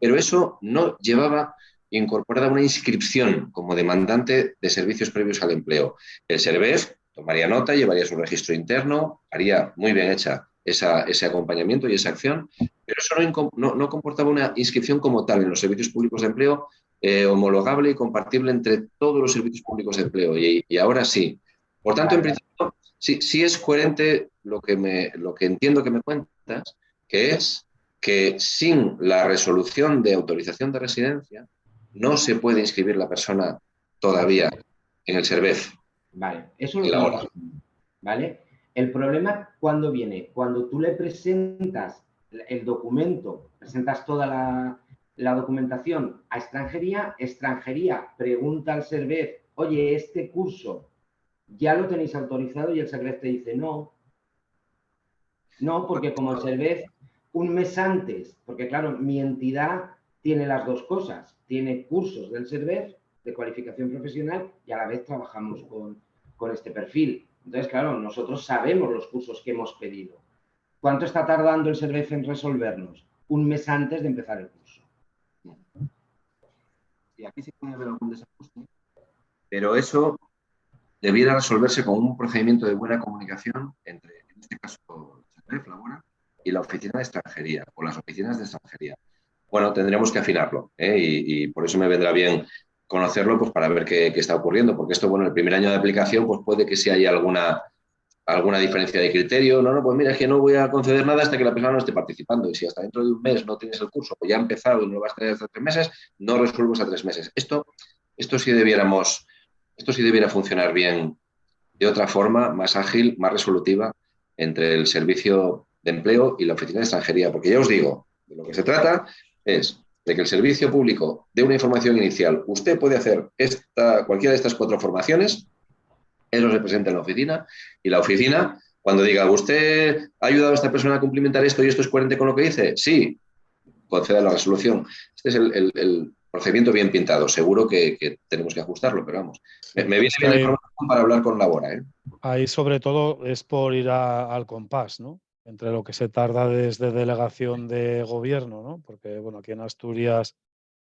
pero eso no llevaba incorporada una inscripción como demandante de servicios previos al empleo. El SERVEF tomaría nota, llevaría su registro interno, haría muy bien hecha ese acompañamiento y esa acción, pero eso no, comportaba una inscripción como tal en los servicios públicos de empleo eh, homologable y compartible entre todos los servicios públicos de empleo, y, ahora sí. Por tanto, en principio, sí, es coherente lo que, me, lo que entiendo que me cuentas, que es que sin la resolución de autorización de residencia no se puede inscribir la persona todavía en el SERVEF. Vale, eso es lo que ¿Vale? El problema, ¿cuándo viene? Cuando tú le presentas el documento, presentas toda la, documentación a extranjería, extranjería pregunta al SERVEF, oye, este curso ya lo tenéis autorizado y el SERVEF te dice no. No, porque como el SERVEF un mes antes, porque claro, mi entidad tiene las dos cosas, tiene cursos del SERVEF de cualificación profesional y a la vez trabajamos con, con este perfil. Entonces, claro, nosotros sabemos los cursos que hemos pedido. ¿Cuánto está tardando el SERVEF en resolvernos? Un mes antes de empezar el curso. Y aquí sí puede haber algún desajuste, pero eso debiera resolverse con un procedimiento de buena comunicación entre, en este caso, el SERVEF, Labora, y la oficina de extranjería, o las oficinas de extranjería. Bueno, tendremos que afinarlo, ¿eh? y, por eso me vendrá bien conocerlo pues, para ver qué, está ocurriendo, porque esto, bueno, el primer año de aplicación, pues puede que si haya alguna, alguna diferencia de criterio, no, no, pues mira, es que no voy a conceder nada hasta que la persona no esté participando, y si hasta dentro de un mes no tienes el curso, o ya ha empezado y no lo vas a tener hasta tres meses, no resuelves a tres meses. Esto, esto sí debiéramos, esto sí debiera funcionar bien de otra forma, más ágil, más resolutiva, entre el servicio de empleo y la oficina de extranjería, porque ya os digo, de lo que se trata es de que el servicio público dé una información inicial. Usted puede hacer esta, cualquiera de estas cuatro formaciones, eso se presenta en la oficina y la oficina, cuando diga, ¿usted ha ayudado a esta persona a cumplimentar esto y esto es coherente con lo que dice? Sí, conceda la resolución. Este es el, procedimiento bien pintado. Seguro que, tenemos que ajustarlo, pero vamos. Me, viene bien la información para hablar con Labora. ¿eh? Ahí sobre todo es por ir al compás, ¿no? entre lo que se tarda desde delegación de gobierno, ¿no? Porque, bueno, aquí en Asturias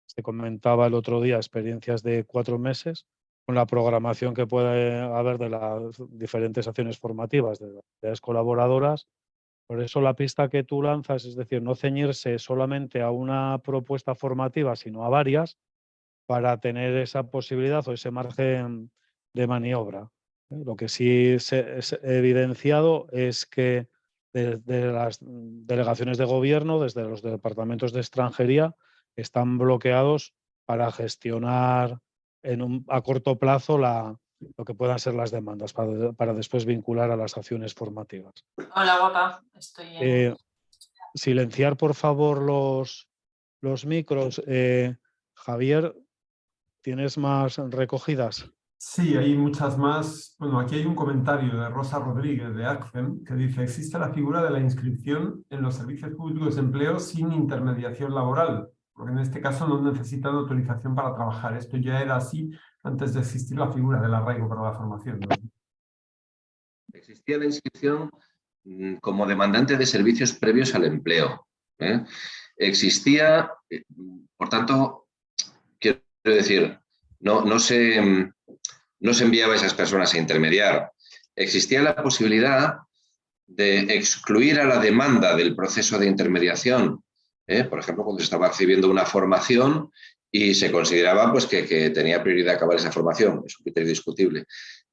se comentaba el otro día experiencias de cuatro meses con la programación que puede haber de las diferentes acciones formativas de las colaboradoras. Por eso la pista que tú lanzas, es decir, no ceñirse solamente a una propuesta formativa, sino a varias, para tener esa posibilidad o ese margen de maniobra. ¿eh? Lo que sí se es evidenciado es que de, las delegaciones de gobierno, desde los departamentos de extranjería, están bloqueados para gestionar en un, a corto plazo la, lo que puedan ser las demandas para, para, después vincular a las acciones formativas. Hola, guapa. Estoy eh, silenciar, por favor, los, los micros. Eh, Javier, ¿tienes más recogidas? Sí, hay muchas más. Bueno, aquí hay un comentario de Rosa Rodríguez de ACFEM que dice existe la figura de la inscripción en los servicios públicos de empleo sin intermediación laboral, porque en este caso no necesitan autorización para trabajar. Esto ya era así antes de existir la figura del arraigo para la formación. Existía la inscripción mm, como demandante de servicios previos al empleo. ¿eh? Existía, eh, por tanto, quiero decir, no, no se mm, no se enviaba a esas personas a intermediar. Existía la posibilidad de excluir a la demanda del proceso de intermediación. ¿Eh? Por ejemplo, cuando se estaba recibiendo una formación y se consideraba pues, que, tenía prioridad acabar esa formación. Es un criterio discutible.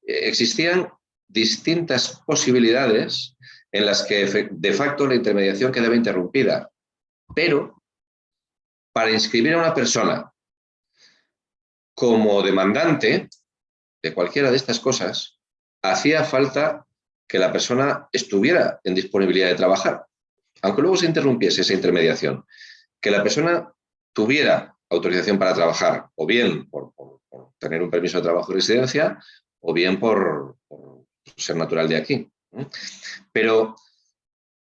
Eh, existían distintas posibilidades en las que de facto la intermediación quedaba interrumpida. Pero para inscribir a una persona como demandante, de cualquiera de estas cosas, hacía falta que la persona estuviera en disponibilidad de trabajar, aunque luego se interrumpiese esa intermediación, que la persona tuviera autorización para trabajar, o bien por, tener un permiso de trabajo y residencia, o bien por, ser natural de aquí. Pero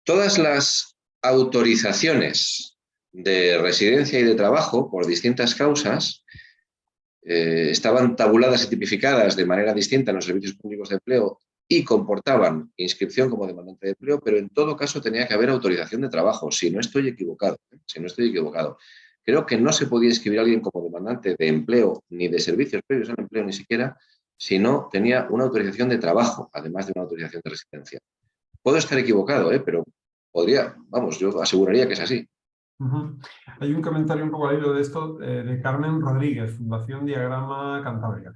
todas las autorizaciones de residencia y de trabajo por distintas causas eh, estaban tabuladas y tipificadas de manera distinta en los servicios públicos de empleo y comportaban inscripción como demandante de empleo, pero en todo caso tenía que haber autorización de trabajo, si no estoy equivocado. ¿eh? Si no estoy equivocado. Creo que no se podía inscribir a alguien como demandante de empleo ni de servicios previos al empleo ni siquiera si no tenía una autorización de trabajo, además de una autorización de residencia. Puedo estar equivocado, ¿eh? pero podría, vamos, yo aseguraría que es así. Hay un comentario un poco al de esto eh, de Carmen Rodríguez, Fundación Diagrama Cantabria.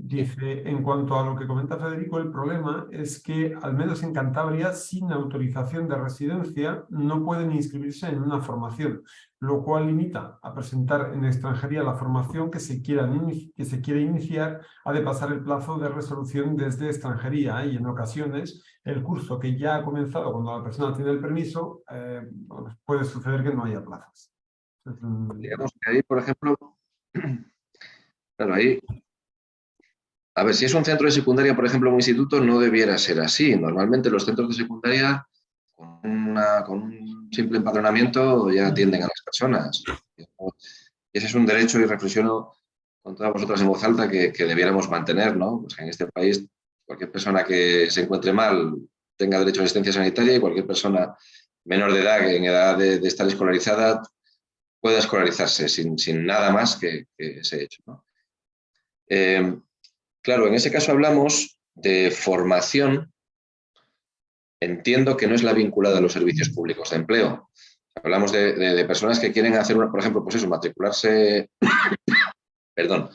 Dice, en cuanto a lo que comenta Federico, el problema es que, al menos en Cantabria, sin autorización de residencia, no pueden inscribirse en una formación, lo cual limita a presentar en extranjería la formación que se, quiera, que se quiere iniciar, ha de pasar el plazo de resolución desde extranjería y en ocasiones el curso que ya ha comenzado cuando la persona tiene el permiso, eh, puede suceder que no haya plazas. Digamos que ahí, por ejemplo, claro, ahí a ver, si es un centro de secundaria, por ejemplo, un instituto, no debiera ser así. Normalmente los centros de secundaria, con, un simple empadronamiento, ya atienden a las personas. Ese es un derecho, y reflexiono con todas vosotras en voz alta, que, debiéramos mantener, ¿no? Pues en este país, cualquier persona que se encuentre mal tenga derecho a asistencia sanitaria y cualquier persona menor de edad, en edad de, estar escolarizada, pueda escolarizarse sin, nada más que, ese hecho. ¿no? Eh, Claro, en ese caso hablamos de formación, entiendo que no es la vinculada a los servicios públicos de empleo. Hablamos de, personas que quieren hacer, por ejemplo, pues eso, matricularse, perdón,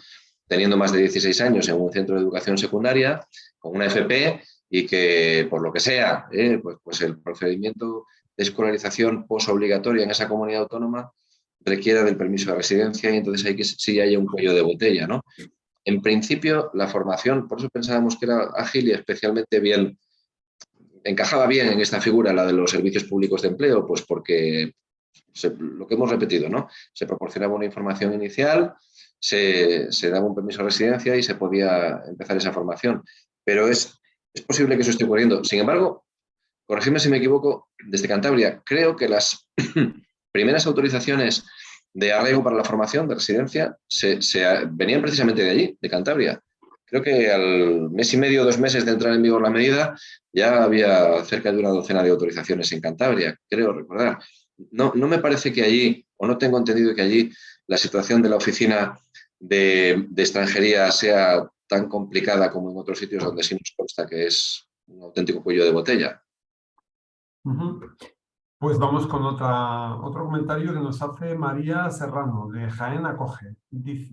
teniendo más de 16 años en un centro de educación secundaria, con una FP, y que por lo que sea, eh, pues, pues, el procedimiento de escolarización posobligatoria en esa comunidad autónoma requiera del permiso de residencia y entonces hay que sí haya un cuello de botella, ¿no? En principio, la formación, por eso pensábamos que era ágil y especialmente bien, encajaba bien en esta figura, la de los servicios públicos de empleo, pues porque lo que hemos repetido, ¿no? Se proporcionaba una información inicial, se, daba un permiso de residencia y se podía empezar esa formación. Pero es, es posible que eso esté ocurriendo. Sin embargo, corregidme si me equivoco, desde Cantabria, creo que las primeras autorizaciones de arraigo para la formación de residencia se, venían precisamente de allí, de Cantabria. Creo que al mes y medio, dos meses de entrar en vigor la medida, ya había cerca de una docena de autorizaciones en Cantabria, creo recordar. No, no me parece que allí, o no tengo entendido que allí, la situación de la oficina de, extranjería sea tan complicada como en otros sitios donde sí nos consta que es un auténtico cuello de botella. Pues vamos con otra, otro comentario que nos hace María Serrano, de Jaén Acoge.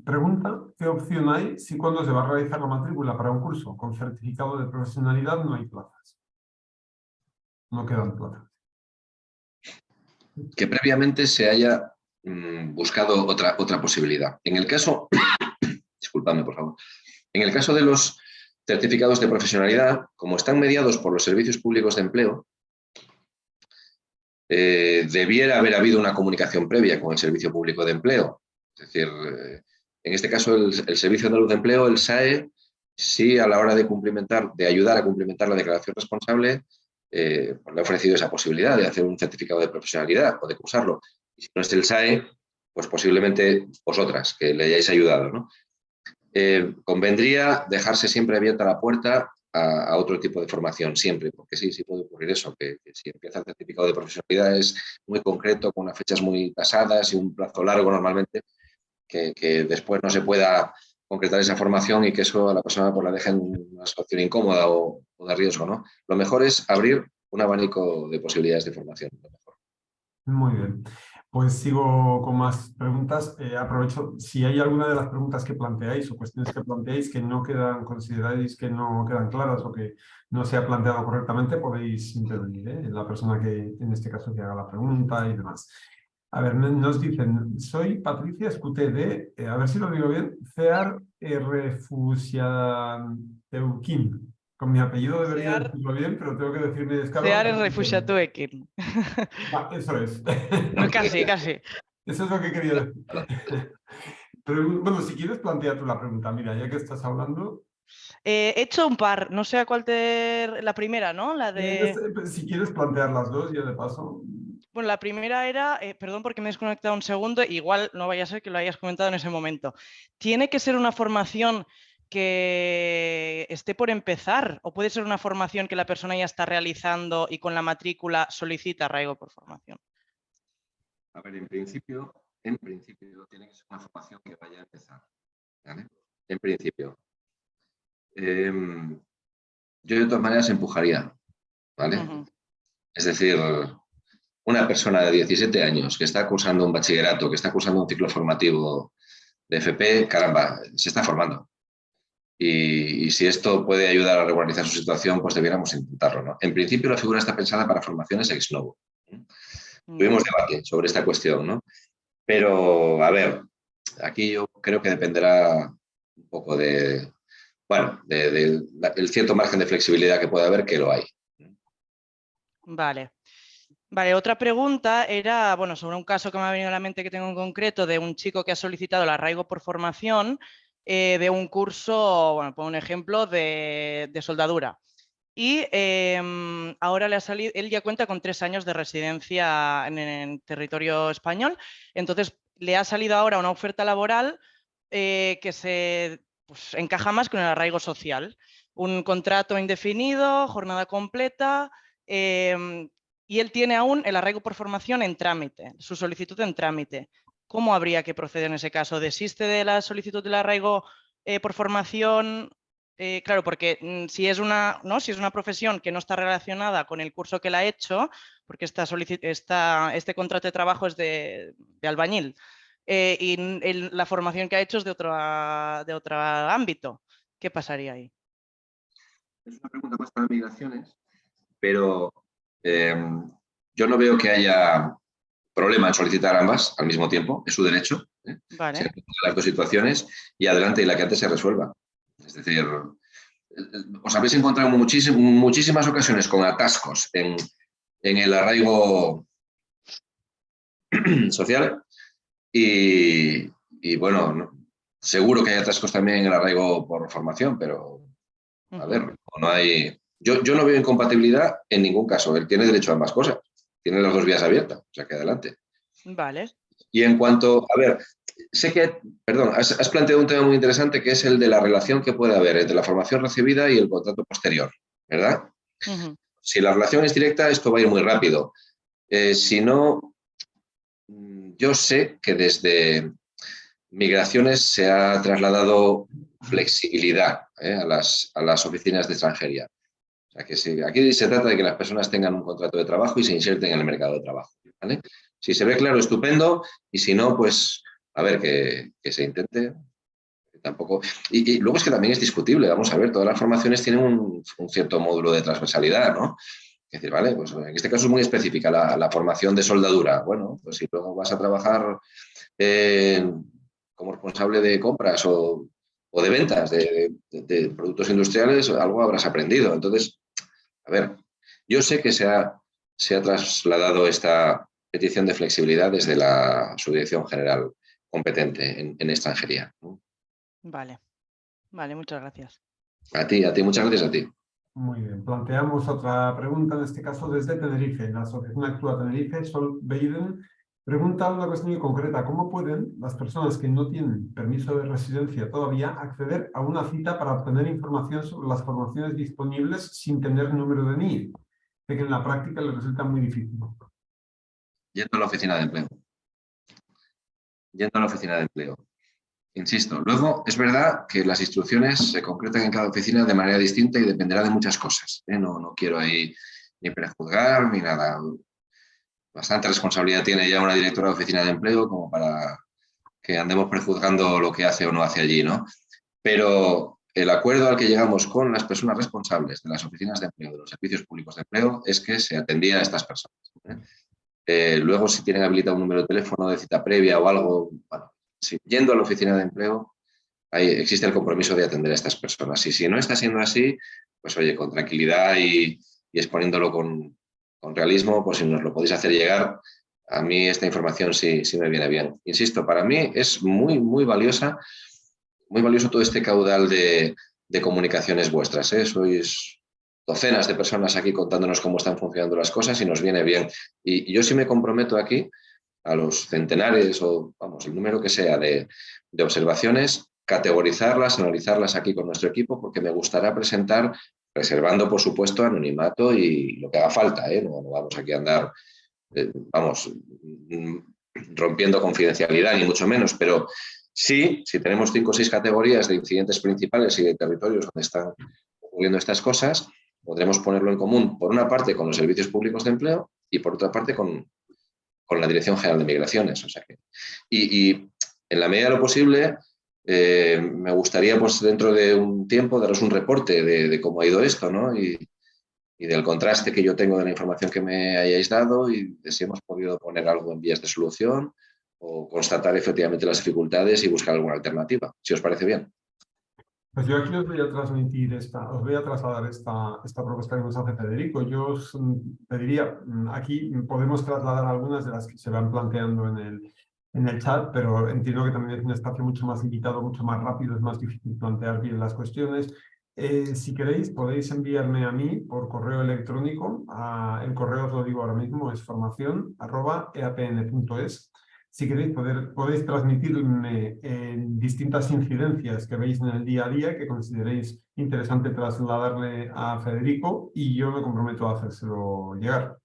pregunta, ¿qué opción hay si cuando se va a realizar la matrícula para un curso con certificado de profesionalidad no hay plazas? No quedan plazas. Que previamente se haya mm, buscado otra, otra posibilidad. En el caso, disculpadme por favor, en el caso de los certificados de profesionalidad, como están mediados por los servicios públicos de empleo, eh, debiera haber habido una comunicación previa con el Servicio Público de Empleo. Es decir, eh, en este caso el, Servicio Andaluz de Empleo, el SAE, sí a la hora de cumplimentar, de ayudar a cumplimentar la declaración responsable, eh, pues le ha ofrecido esa posibilidad de hacer un certificado de profesionalidad o de cursarlo. Y si no es el SAE, pues posiblemente vosotras, que le hayáis ayudado. ¿no? convendría dejarse siempre abierta la puerta a, otro tipo de formación siempre, porque sí, sí puede ocurrir eso, que, si empieza el certificado de profesionalidad es muy concreto, con unas fechas muy tasadas y un plazo largo normalmente, que, después no se pueda concretar esa formación y que eso a la persona pues, la deje en una situación incómoda o, de riesgo. ¿no? Lo mejor es abrir un abanico de posibilidades de formación. Muy bien. Pues sigo con más preguntas. Eh, aprovecho, si hay alguna de las preguntas que planteáis o cuestiones que planteáis que no quedan, consideráis que no quedan claras o que no se ha planteado correctamente, podéis intervenir, ¿eh? la persona que, en este caso, que haga la pregunta y demás. A ver, nos dicen, soy Patricia Escuté de, eh, a ver si lo digo bien, CEAR Refusiateuquín. Con mi apellido debería decirlo bien, pero tengo que decirle... Cear es refugiatuekin. Ah, eso es. casi, casi. Eso es lo que quería decir. Pero, bueno, si quieres plantear tú la pregunta, mira, ya que estás hablando. Eh, he hecho un par, no sé a cuál te... La primera, ¿no? La de... Si quieres plantear las dos, ya de paso. Bueno, la primera era, eh, perdón porque me he desconectado un segundo, igual no vaya a ser que lo hayas comentado en ese momento. ¿Tiene que ser una formación que esté por empezar o puede ser una formación que la persona ya está realizando y con la matrícula solicita arraigo por formación? A ver, en principio, en principio tiene que ser una formación que vaya a empezar. En principio. Em, yo de todas maneras empujaría. ¿vale? Es decir, una persona de 17 años que está cursando un bachillerato, que está cursando un ciclo formativo de FP, caramba, se está formando. Y, si esto puede ayudar a regularizar su situación, pues debiéramos intentarlo. ¿no? En principio la figura está pensada para formaciones ex novo. Mm. Tuvimos debate sobre esta cuestión, ¿no? Pero, a ver, aquí yo creo que dependerá un poco de, bueno, del cierto margen de flexibilidad que puede haber, que lo hay. Vale. Vale, otra pregunta era, bueno, sobre un caso que me ha venido a la mente que tengo en concreto de un chico que ha solicitado el arraigo por formación eh, de un curso, bueno, por un ejemplo, de, soldadura. Y em, ahora le ha salido, él ya cuenta con tres años de residencia en, territorio español, entonces le ha salido ahora una oferta laboral eh, que se pues, encaja más con el arraigo social. Un contrato indefinido, jornada completa, em, y él tiene aún el arraigo por formación en trámite, su solicitud en trámite. ¿Cómo habría que proceder en ese caso? ¿Desiste de la solicitud del arraigo eh, por formación? Eh, claro, porque mm, si, es una, ¿no? si es una profesión que no está relacionada con el curso que la ha hecho, porque este contrato de trabajo es de, albañil eh, y la formación que ha hecho es de otro, de otro ámbito, ¿qué pasaría ahí? Es una pregunta más para migraciones, pero Em, yo no veo que haya problema en solicitar ambas al mismo tiempo, es su derecho. ¿eh? Vale. las dos situaciones y adelante y la que antes se resuelva. Es decir, os habéis encontrado en muchísimas ocasiones con atascos en, el arraigo social y, bueno, seguro que hay atascos también en el arraigo por formación, pero a ver, no hay, yo, no veo incompatibilidad en ningún caso. Él tiene derecho a ambas cosas. Tiene las dos vías abiertas. O sea que adelante. Vale. Y en cuanto, a ver, sé que, perdón, has, planteado un tema muy interesante que es el de la relación que puede haber entre la formación recibida y el contrato posterior, ¿verdad? Si la relación es directa, esto va a ir muy rápido. Eh, si no, yo sé que desde migraciones se ha trasladado flexibilidad ¿eh? a, las, a las oficinas de extranjería. O sea, que aquí se trata de que las personas tengan un contrato de trabajo y se inserten en el mercado de trabajo. Si se ve claro, estupendo, y si no, pues a ver, que, se intente. Tampoco. Y, luego es que también es discutible, vamos a ver, todas las formaciones tienen un, cierto módulo de transversalidad, ¿no? Es decir, vale, pues en este caso es muy específica la, formación de soldadura. Bueno, pues si luego vas a trabajar como responsable de compras o, de ventas de, de, productos industriales, algo habrás aprendido. Entonces, a ver, yo sé que se ha, se ha trasladado esta petición de flexibilidad desde la Subdirección General competente en, extranjería. Vale, vale, muchas gracias. A ti, a ti, muchas gracias a ti. Muy bien, planteamos otra pregunta, en este caso desde Tenerife. La Asociación Actúa Tenerife, Sol Beiden, pregunta una cuestión muy concreta. ¿Cómo pueden las personas que no tienen permiso de residencia todavía acceder a una cita para obtener información sobre las formaciones disponibles sin tener número de NIE? que en la práctica les resulta muy difícil. Yendo a la oficina de empleo. Yendo a la oficina de empleo. Insisto, luego es verdad que las instrucciones se concretan en cada oficina de manera distinta y dependerá de muchas cosas. ¿eh? No, no quiero ahí ni prejuzgar ni nada bastante responsabilidad tiene ya una directora de oficina de empleo como para que andemos prejuzgando lo que hace o no hace allí, ¿no? Pero el acuerdo al que llegamos con las personas responsables de las oficinas de empleo, de los servicios públicos de empleo, es que se atendía a estas personas. ¿eh? Eh, luego, si tienen habilitado un número de teléfono de cita previa o algo, yendo a la oficina de empleo, existe el compromiso de atender a estas personas. Y si no está siendo así, pues oye, con tranquilidad y exponiéndolo con, con realismo, pues si nos lo podéis hacer llegar, a mí esta información sí, sí me viene bien. Insisto, para mí es muy, muy valiosa, muy valioso todo este caudal de, comunicaciones vuestras. ¿eh? Sois docenas de personas aquí contándonos cómo están funcionando las cosas y nos viene bien. Y, yo sí me comprometo aquí a los centenares o, vamos, el número que sea de, de observaciones, categorizarlas, analizarlas aquí con nuestro equipo, porque me gustará presentar, reservando, por supuesto, anonimato y lo que haga falta. ¿eh? No, vamos aquí a andar, eh, vamos, mm, rompiendo confidencialidad, ni mucho menos, pero sí, si tenemos cinco o seis categorías de incidentes principales y de territorios donde están ocurriendo estas cosas, podremos ponerlo en común, por una parte, con los servicios públicos de empleo y por otra parte con, con la Dirección General de Migraciones. O sea que, y, y en la medida de lo posible, eh, me gustaría pues dentro de un tiempo daros un reporte de, cómo ha ido esto ¿no? y, del contraste que yo tengo de la información que me hayáis dado y de si hemos podido poner algo en vías de solución o constatar efectivamente las dificultades y buscar alguna alternativa, si os parece bien. Pues yo aquí os voy a transmitir esta, os voy a trasladar esta, esta propuesta que nos hace Federico. Yo os pediría, aquí podemos trasladar algunas de las que se van planteando en el, en el chat, pero entiendo que también es un espacio mucho más invitado, mucho más rápido, es más difícil plantear bien las cuestiones. Eh, si queréis, podéis enviarme a mí por correo electrónico, el correo os lo digo ahora mismo, es formación.eapn.es. Si queréis, poder, podéis transmitirme en distintas incidencias que veis en el día a día que consideréis interesante trasladarle a Federico y yo me comprometo a hacérselo llegar.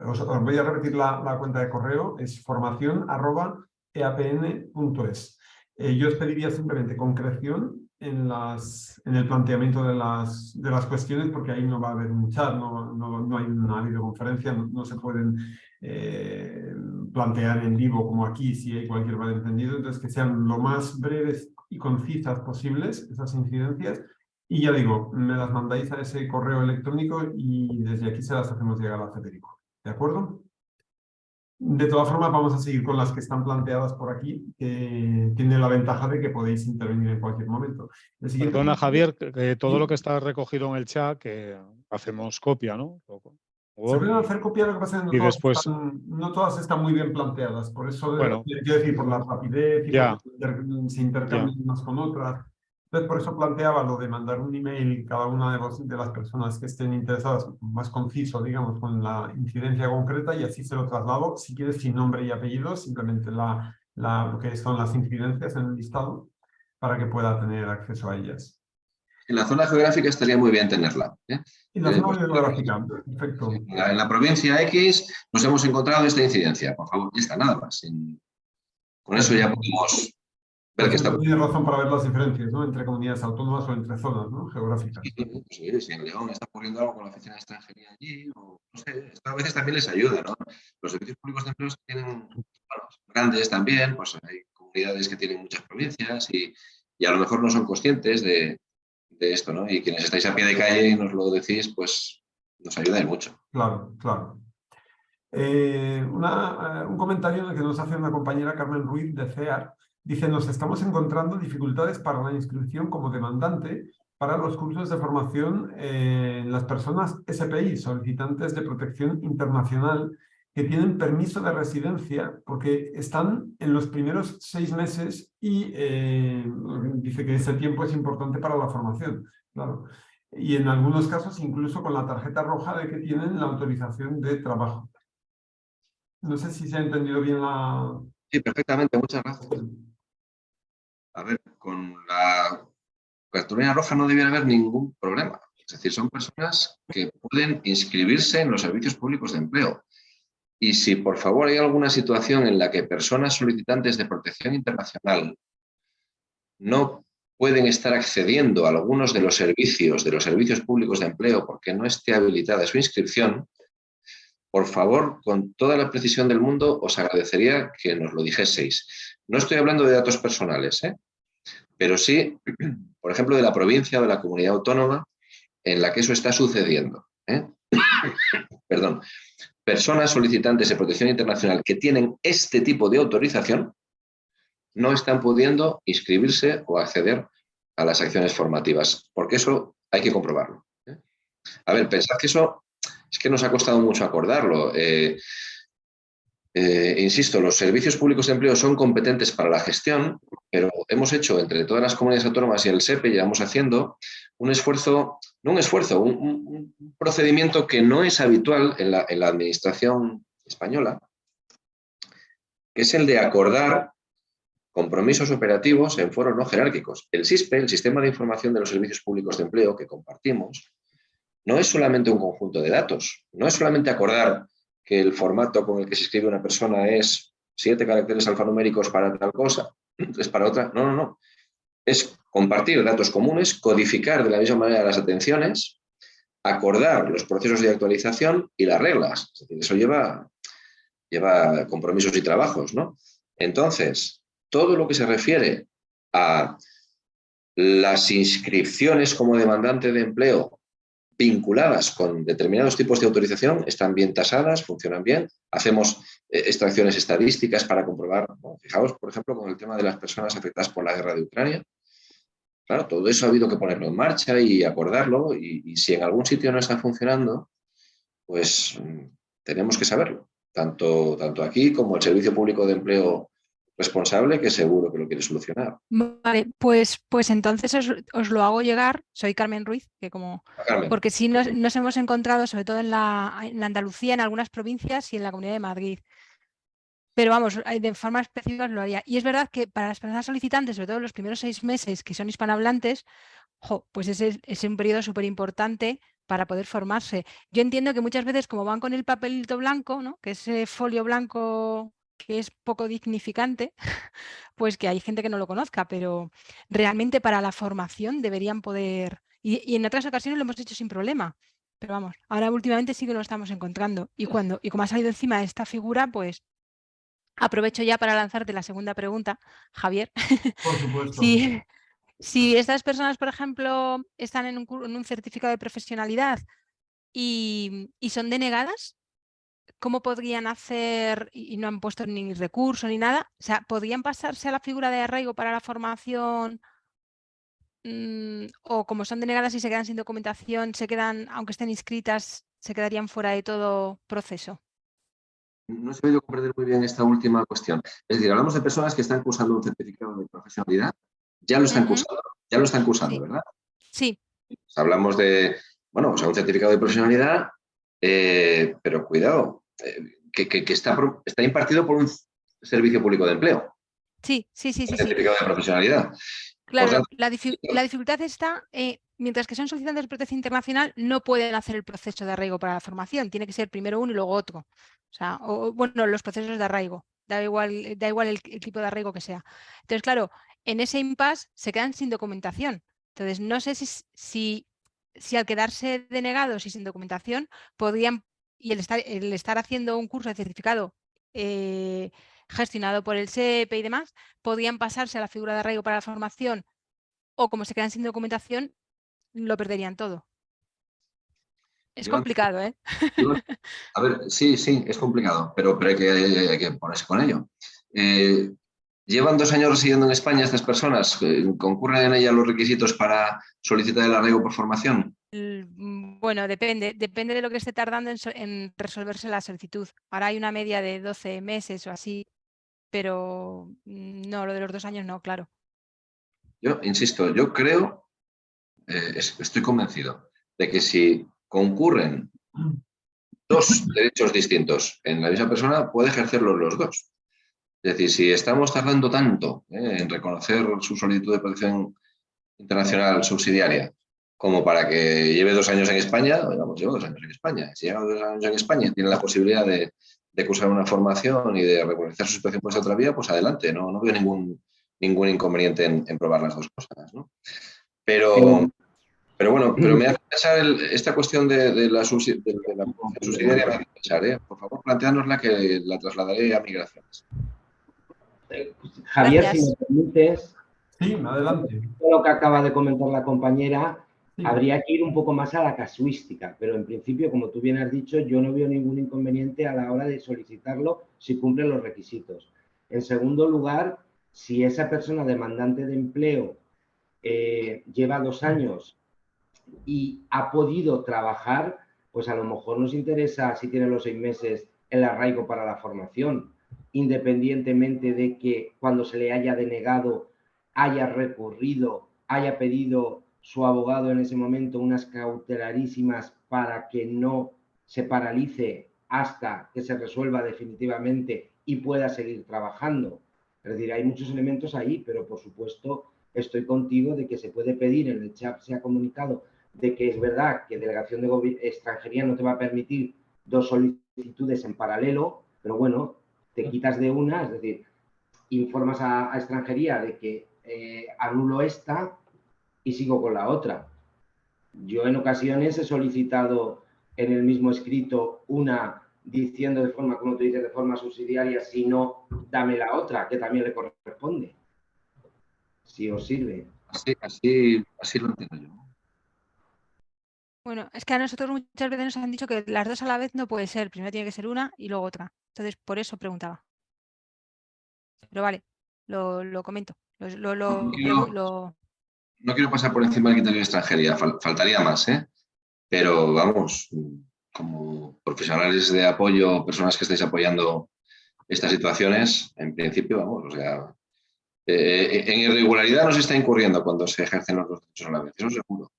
Os, voy a repetir la, cuenta de correo, es formación.eapn.es. Eh, yo os pediría simplemente concreción en, las, en el planteamiento de las, de las cuestiones, porque ahí no va a haber un chat, no, no, hay una videoconferencia, no, se pueden eh, plantear en vivo como aquí si hay cualquier malentendido, entonces que sean lo más breves y concisas posibles esas incidencias y ya digo, me las mandáis a ese correo electrónico y desde aquí se las hacemos llegar a Federico. ¿De acuerdo? De todas formas, vamos a seguir con las que están planteadas por aquí, que tienen la ventaja de que podéis intervenir en cualquier momento. Perdona, Javier, que todo lo que está recogido en el chat, que hacemos copia, ¿no? Se pueden hacer copia, lo que pasa es que no, todas después... están, no todas están muy bien planteadas, por eso, bueno, quiero decir, por la rapidez, y ya, se intercambian unas con otras. Entonces, por eso planteaba lo de mandar un email cada una de, de, las personas que estén interesadas, más conciso, digamos, con la incidencia concreta y así se lo traslado, si quieres, sin nombre y apellido, simplemente la, la, lo que son las incidencias en el listado, para que pueda tener acceso a ellas. En la zona geográfica estaría muy bien tenerla. ¿eh? En la zona geográfica, perfecto. En la, provincia X nos hemos encontrado esta incidencia. Por favor, ya está, nada más. con eso ya podemos tiene razón para ver las diferencias ¿no? entre comunidades autónomas o entre zonas ¿no? geográficas. Sí, si en León está ocurriendo algo con la oficina de extranjería allí, o no sé, a veces también les ayuda. ¿no? Los servicios públicos de empleo tienen grandes también, pues hay comunidades que tienen muchas provincias y, y a lo mejor no son conscientes de, de, esto, ¿no? Y quienes estáis a pie de calle y nos lo decís, pues nos ayudáis mucho. Claro, claro. Eh, una, eh, un comentario que nos hace una compañera Carmen Ruiz de CEAR Dice, nos estamos encontrando dificultades para la inscripción como demandante para los cursos de formación en las personas SPI, solicitantes de protección internacional, que tienen permiso de residencia porque están en los primeros seis meses y eh, dice que ese tiempo es importante para la formación. Claro. Y en algunos casos incluso con la tarjeta roja de que tienen la autorización de trabajo. No sé si se ha entendido bien la... Sí, perfectamente, muchas gracias a ver, con la cartulina roja no debiera haber ningún problema. Es decir, son personas que pueden inscribirse en los servicios públicos de empleo. Y si por favor hay alguna situación en la que personas solicitantes de protección internacional no pueden estar accediendo a algunos de los servicios de los servicios públicos de empleo porque no esté habilitada su inscripción, por favor, con toda la precisión del mundo, os agradecería que nos lo dijeseis. No estoy hablando de datos personales, ¿eh? Pero sí, por ejemplo, de la provincia o de la comunidad autónoma en la que eso está sucediendo. ¿eh? Perdón. Personas solicitantes de protección internacional que tienen este tipo de autorización no están pudiendo inscribirse o acceder a las acciones formativas, porque eso hay que comprobarlo. ¿eh? A ver, pensad que eso es que nos ha costado mucho acordarlo. Eh, eh, insisto, los servicios públicos de empleo son competentes para la gestión, pero hemos hecho entre todas las comunidades autónomas y el SEPE, llevamos haciendo un esfuerzo, no un esfuerzo, un, procedimiento que no es habitual en la, en la administración española, que es el de acordar compromisos operativos en foros no jerárquicos. El SISPE, el Sistema de Información de los Servicios Públicos de Empleo que compartimos, no es solamente un conjunto de datos, no es solamente acordar que el formato con el que se escribe una persona es siete caracteres alfanuméricos para tal cosa, es para otra. No, no, no. Es compartir datos comunes, codificar de la misma manera las atenciones, acordar los procesos de actualización y las reglas. eso lleva, lleva compromisos y trabajos, ¿no? Entonces, todo lo que se refiere a las inscripciones como demandante de empleo vinculadas con determinados tipos de autorización están bien tasadas, funcionan bien. Hacemos eh, extracciones estadísticas para comprobar, fijaos, por ejemplo, con el tema de las personas afectadas por la guerra de Ucrania. Claro, todo eso ha habido que ponerlo en marcha y acordarlo y, si en algún sitio no está funcionando, pues mm, tenemos que saberlo, tanto, tanto aquí como el Servicio Público de Empleo responsable que seguro que lo quiere solucionar. Vale, pues, pues entonces os, lo hago llegar, soy Carmen Ruiz, que como porque sí nos, hemos encontrado, sobre todo en la, en Andalucía, en algunas provincias y en la Comunidad de Madrid. Pero vamos, de forma específica lo haría. Y es verdad que para las personas solicitantes, sobre todo en los primeros seis meses que son hispanohablantes, pues ese es un periodo súper importante para poder formarse. Yo entiendo que muchas veces como van con el papelito blanco, ¿no? que ese folio blanco que es poco dignificante, pues que hay gente que no lo conozca, pero realmente para la formación deberían poder, y, en otras ocasiones lo hemos hecho sin problema, pero vamos, ahora últimamente sí que lo estamos encontrando. Y, cuando, y como ha salido encima esta figura, pues aprovecho ya para lanzarte la segunda pregunta, Javier. Por supuesto. si, estas personas, por ejemplo, están en un, en un certificado de profesionalidad y, y son denegadas, ¿cómo podrían hacer, y no han puesto ni recurso ni nada, o sea, podrían pasarse a la figura de arraigo para la formación mm, o como son denegadas y se quedan sin documentación, se quedan, aunque estén inscritas, se quedarían fuera de todo proceso? No he sabido comprender muy bien esta última cuestión. Es decir, hablamos de personas que están cursando un certificado de profesionalidad, ya lo están cursando, ya lo están cursando, ¿verdad? Sí. hablamos de, bueno, o sea, un certificado de profesionalidad, eh, pero cuidado, eh, que, está, está impartido por un servicio público de empleo. Sí, sí, sí. sí, certificado de profesionalidad. Claro, la, dificultad está, eh, mientras que son solicitantes de protección internacional, no pueden hacer el proceso de arraigo para la formación, tiene que ser primero uno y luego otro. O sea, bueno, los procesos de arraigo, da igual, da igual el, tipo de arraigo que sea. Entonces, claro, en ese impasse se quedan sin documentación. Entonces, no sé si, si, si al quedarse denegados y sin documentación podrían y el estar, el estar haciendo un curso de certificado eh, gestionado por el SEP y demás, podían pasarse a la figura de arraigo para la formación o como se quedan sin documentación, lo perderían todo. Es complicado, ¿eh? a ver, sí, sí, es complicado, pero, pero hay, que, hay, que, ponerse con ello. Eh, ¿Llevan dos años residiendo en España estas personas? ¿Concurren en ellas los requisitos para solicitar el arraigo por formación? Bueno, depende, depende de lo que esté tardando en, resolverse la solicitud. Ahora hay una media de 12 meses o así, pero mm, no, lo de los dos años no, claro. Yo insisto, yo creo, eh, estoy convencido de que si concurren dos derechos distintos en la misma persona, puede ejercerlos los dos. Es decir, si estamos tardando tanto eh, en reconocer su solicitud de protección internacional subsidiaria como para que lleve dos años en España, vamos, lleva dos años en España. Si lleva dos años en España y tiene la posibilidad de, cursar una formación y de regularizar su situación por esa otra vía, pues adelante, no, no veo ningún, ningún inconveniente en, probar las dos cosas. Pero, pero bueno, pero me hace pensar esta cuestión de, la, subsidiaria, me hace pensar, ¿eh? por favor, planteárnosla que la trasladaré a migraciones. Javier, si me permites, sí, adelante. lo que acaba de comentar la compañera, habría que ir un poco más a la casuística, pero en principio, como tú bien has dicho, yo no veo ningún inconveniente a la hora de solicitarlo si cumple los requisitos. En segundo lugar, si esa persona demandante de empleo eh, lleva dos años y ha podido trabajar, pues a lo mejor nos interesa, si tiene los seis meses, el arraigo para la formación, independientemente de que cuando se le haya denegado haya recurrido, haya pedido su abogado en ese momento unas cautelarísimas para que no se paralice hasta que se resuelva definitivamente y pueda seguir trabajando. Es decir, hay muchos elementos ahí, pero por supuesto estoy contigo de que se puede pedir, en el chat se ha comunicado de que es verdad que delegación de extranjería no te va a permitir dos solicitudes en paralelo, pero bueno, te quitas de una, es decir, informas a, extranjería de que eh, anulo esta y sigo con la otra. Yo en ocasiones he solicitado en el mismo escrito una diciendo de forma, como tú dices, de forma subsidiaria, si no, dame la otra, que también le corresponde. Si os sirve. Así, así, así lo entiendo yo. Bueno, es que a nosotros muchas veces nos han dicho que las dos a la vez no puede ser. Primero tiene que ser una y luego otra. Entonces, por eso preguntaba. Pero vale, lo, comento. No, quiero, pasar por encima del criterio de extranjería, faltaría más, ¿eh? Pero vamos, como profesionales de apoyo, personas que estáis apoyando estas situaciones, en principio, vamos, o sea, eh, en irregularidad no se está incurriendo cuando se ejercen los derechos a la vez, eso seguro.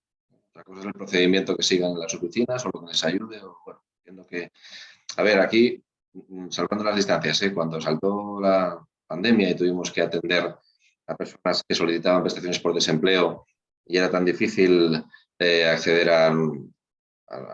Otra cosa es el procedimiento que sigan en las oficinas o lo que les ayude, o bueno, entiendo que... A ver, aquí, mm, salvando las distancias, ¿eh? cuando saltó la pandemia y tuvimos que atender a personas que solicitaban prestaciones por desempleo y era tan difícil eh, acceder a,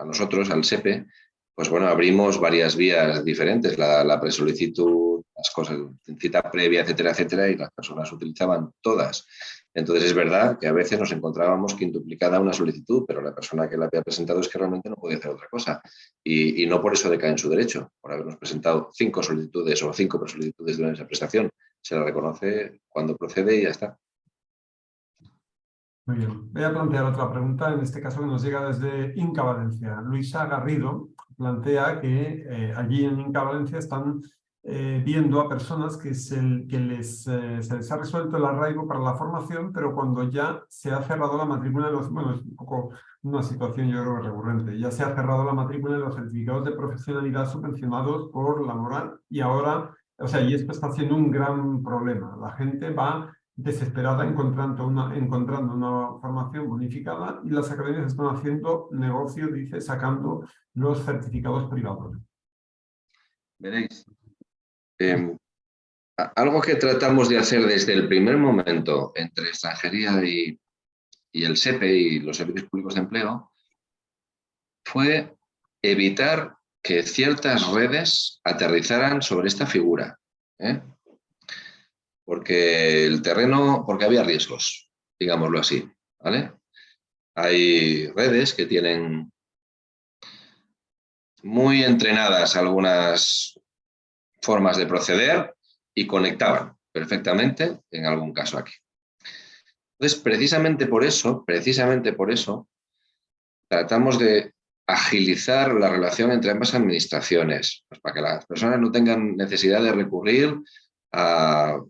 nosotros, al SEPE, pues bueno, abrimos varias vías diferentes, la, la presolicitud, las cosas, cita previa, etcétera, etcétera, y las personas utilizaban todas. Entonces es verdad que a veces nos encontrábamos quintuplicada una solicitud, pero la persona que la había presentado es que realmente no podía hacer otra cosa. Y, y no por eso decae en su derecho, por habernos presentado cinco solicitudes o cinco presolicitudes de una prestación. Se la reconoce cuando procede y ya está. Muy bien. Voy a plantear otra pregunta, en este caso que nos llega desde Inca Valencia. Luisa Garrido plantea que eh, allí en Inca Valencia están eh, viendo a personas que, se, que les, eh, se les ha resuelto el arraigo para la formación, pero cuando ya se ha cerrado la matrícula los... Bueno, es un poco una situación yo creo recurrente. Ya se ha cerrado la matrícula de los certificados de profesionalidad subvencionados por la moral y ahora... O sea, y esto está haciendo un gran problema. La gente va desesperada encontrando una, encontrando una formación bonificada y las academias están haciendo negocio, dice, sacando los certificados privados. Veréis, em, algo que tratamos de hacer desde el primer momento entre extranjería y, y el SEPE y los servicios públicos de empleo fue evitar que ciertas redes aterrizaran sobre esta figura. ¿eh? porque el terreno, porque había riesgos, digámoslo así. Hay redes que tienen muy entrenadas algunas formas de proceder y conectaban perfectamente en algún caso aquí. Entonces, precisamente por eso, precisamente por eso, tratamos de agilizar la relación entre ambas administraciones, pues para que las personas no tengan necesidad de recurrir a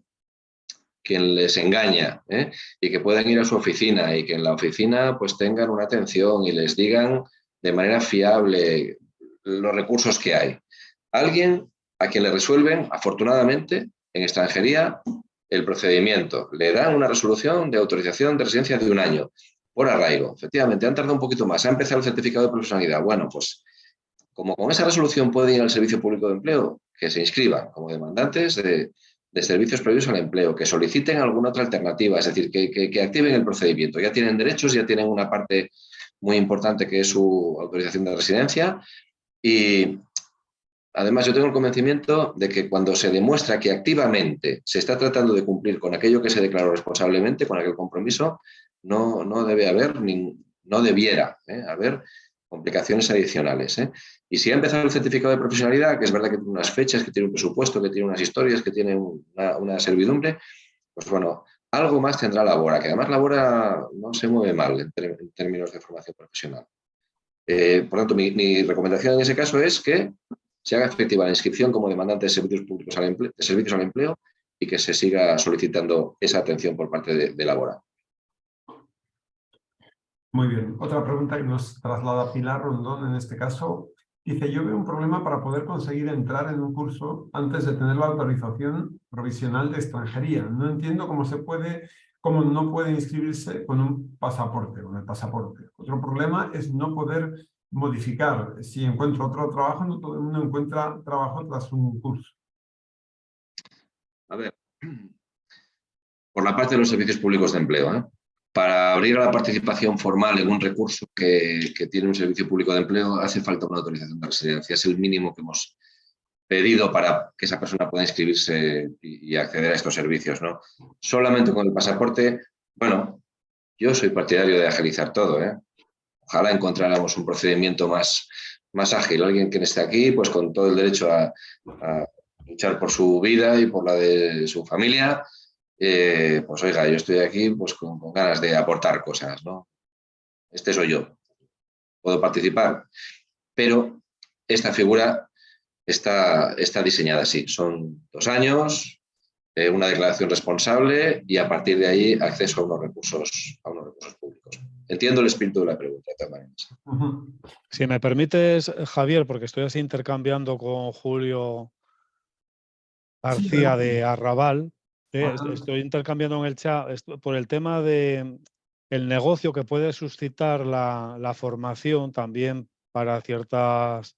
quien les engaña ¿eh? y que puedan ir a su oficina y que en la oficina pues tengan una atención y les digan de manera fiable los recursos que hay. Alguien a quien le resuelven, afortunadamente, en extranjería, el procedimiento. Le dan una resolución de autorización de residencia de un año por arraigo. Efectivamente, han tardado un poquito más. Ha empezado el certificado de profesionalidad. Bueno, pues como con esa resolución pueden ir al Servicio Público de Empleo, que se inscriban como demandantes de, de servicios previos al empleo, que soliciten alguna otra alternativa, es decir, que, activen el procedimiento. Ya tienen derechos, ya tienen una parte muy importante que es su autorización de residencia y además yo tengo el convencimiento de que cuando se demuestra que activamente se está tratando de cumplir con aquello que se declaró responsablemente, con aquel compromiso, no, no debe haber, no debiera ¿eh? haber complicaciones adicionales. ¿eh? Y si ha empezado el certificado de profesionalidad, que es verdad que tiene unas fechas, que tiene un presupuesto, que tiene unas historias, que tiene una, servidumbre, pues bueno, algo más tendrá Labora, que además Labora no se mueve mal en, términos de formación profesional. Eh, por tanto, mi, recomendación en ese caso es que se haga efectiva la inscripción como demandante de servicios públicos al empleo, de servicios al empleo y que se siga solicitando esa atención por parte de, de Labora. Muy bien. Otra pregunta que nos traslada Pilar Rondón, en este caso, Dice, yo veo un problema para poder conseguir entrar en un curso antes de tener la autorización provisional de extranjería. No entiendo cómo se puede, cómo no puede inscribirse con un pasaporte, con el pasaporte. Otro problema es no poder modificar. Si encuentro otro trabajo, no todo el mundo encuentra trabajo tras un curso. A ver, por la parte de los servicios públicos de empleo, ¿eh? Para abrir a la participación formal en un recurso que, tiene un servicio público de empleo hace falta una autorización de residencia. Es el mínimo que hemos pedido para que esa persona pueda inscribirse y, acceder a estos servicios. ¿no? Solamente con el pasaporte, bueno, yo soy partidario de agilizar todo. ¿eh? Ojalá encontráramos un procedimiento más, más ágil. Alguien que esté aquí, pues con todo el derecho a, a luchar por su vida y por la de su familia, eh, pues oiga, yo estoy aquí pues con, ganas de aportar cosas, ¿no? Este soy yo, puedo participar, pero esta figura está, está diseñada así, son dos años, eh, una declaración responsable y a partir de ahí acceso a unos recursos, a unos recursos públicos. Entiendo el espíritu de la pregunta. Si me permites, Javier, porque estoy así intercambiando con Julio García de Arrabal, estoy intercambiando en el chat por el tema de el negocio que puede suscitar la, formación también para ciertas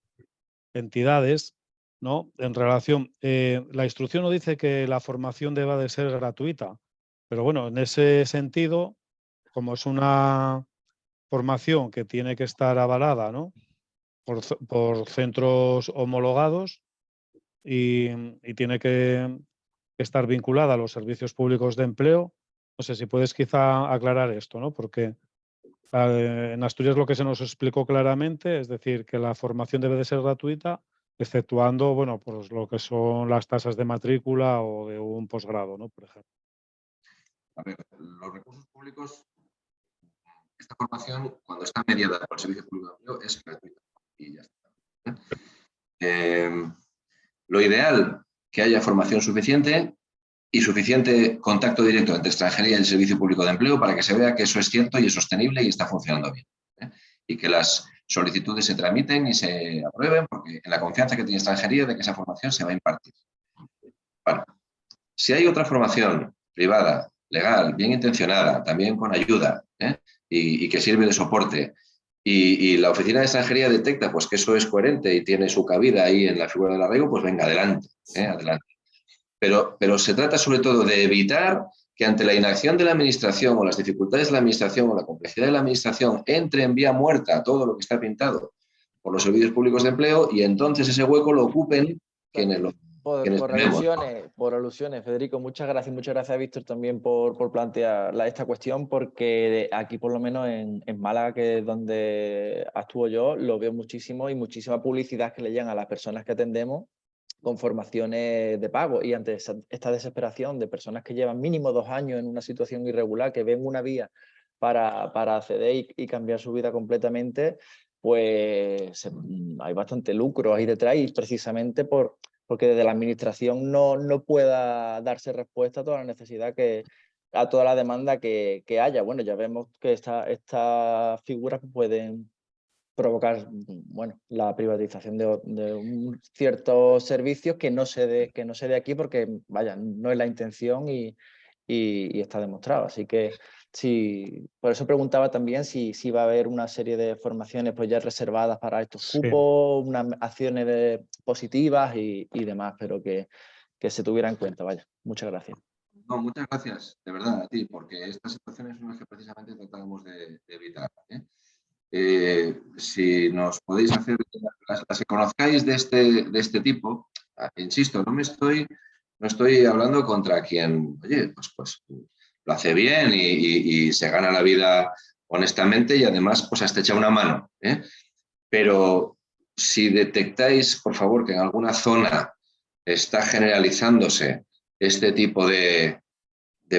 entidades, ¿no? En relación, eh, la instrucción no dice que la formación deba de ser gratuita, pero bueno, en ese sentido, como es una formación que tiene que estar avalada, ¿no? Por, por centros homologados y, y tiene que estar vinculada a los servicios públicos de empleo. No sé si puedes quizá aclarar esto, ¿no? Porque eh, en Asturias lo que se nos explicó claramente es decir que la formación debe de ser gratuita, exceptuando, bueno, pues lo que son las tasas de matrícula o de un posgrado, ¿no? Por ejemplo. A ver, los recursos públicos, esta formación, cuando está mediada por el Servicio Público de Empleo, es gratuita y ya está. ¿eh? Lo ideal que haya formación suficiente y suficiente contacto directo entre extranjería y el Servicio Público de Empleo para que se vea que eso es cierto y es sostenible y está funcionando bien. ¿eh? Y que las solicitudes se tramiten y se aprueben porque en la confianza que tiene extranjería de que esa formación se va a impartir. Si hay otra formación privada, legal, bien intencionada, también con ayuda ¿eh? y, que sirve de soporte y, la oficina de extranjería detecta pues, que eso es coherente y tiene su cabida ahí en la figura del arraigo, pues venga, adelante, ¿eh? adelante. Pero, pero se trata sobre todo de evitar que ante la inacción de la administración o las dificultades de la administración o la complejidad de la administración entre en vía muerta todo lo que está pintado por los servicios públicos de empleo y entonces ese hueco lo ocupen quienes lo por, alusiones, por alusiones, Federico, muchas gracias. Muchas gracias a Víctor también por, por plantear esta cuestión, porque aquí por lo menos en, en, Málaga, que es donde actúo yo, lo veo muchísimo y muchísima publicidad que le llegan a las personas que atendemos con formaciones de pago. Y ante esta desesperación de personas que llevan mínimo dos años en una situación irregular, que ven una vía para, para acceder y, cambiar su vida completamente, pues hay bastante lucro ahí detrás y precisamente por, porque desde la administración no, no pueda darse respuesta a toda la necesidad que, a toda la demanda que, que haya. Bueno, ya vemos que estas esta figuras pueden provocar bueno, la privatización de, de ciertos servicios que no, se de, que no se dé aquí porque, vaya, no es la intención y, y está demostrado. Así que Sí, por eso preguntaba también si, si va a haber una serie de formaciones pues ya reservadas para estos cupos, unas acciones positivas y, demás, pero que, que se tuviera en cuenta. Vaya, muchas gracias. No, muchas gracias, de verdad, a ti, porque estas situaciones son las que precisamente tratamos de, evitar. ¿eh? Eh, si nos podéis hacer las, que conozcáis de este, de este tipo, ah, insisto, no me estoy, no estoy hablando contra quien, oye, pues, pues lo hace bien y, se gana la vida honestamente y además pues hasta echa una mano. ¿eh? Pero si detectáis, por favor, que en alguna zona está generalizándose este tipo de,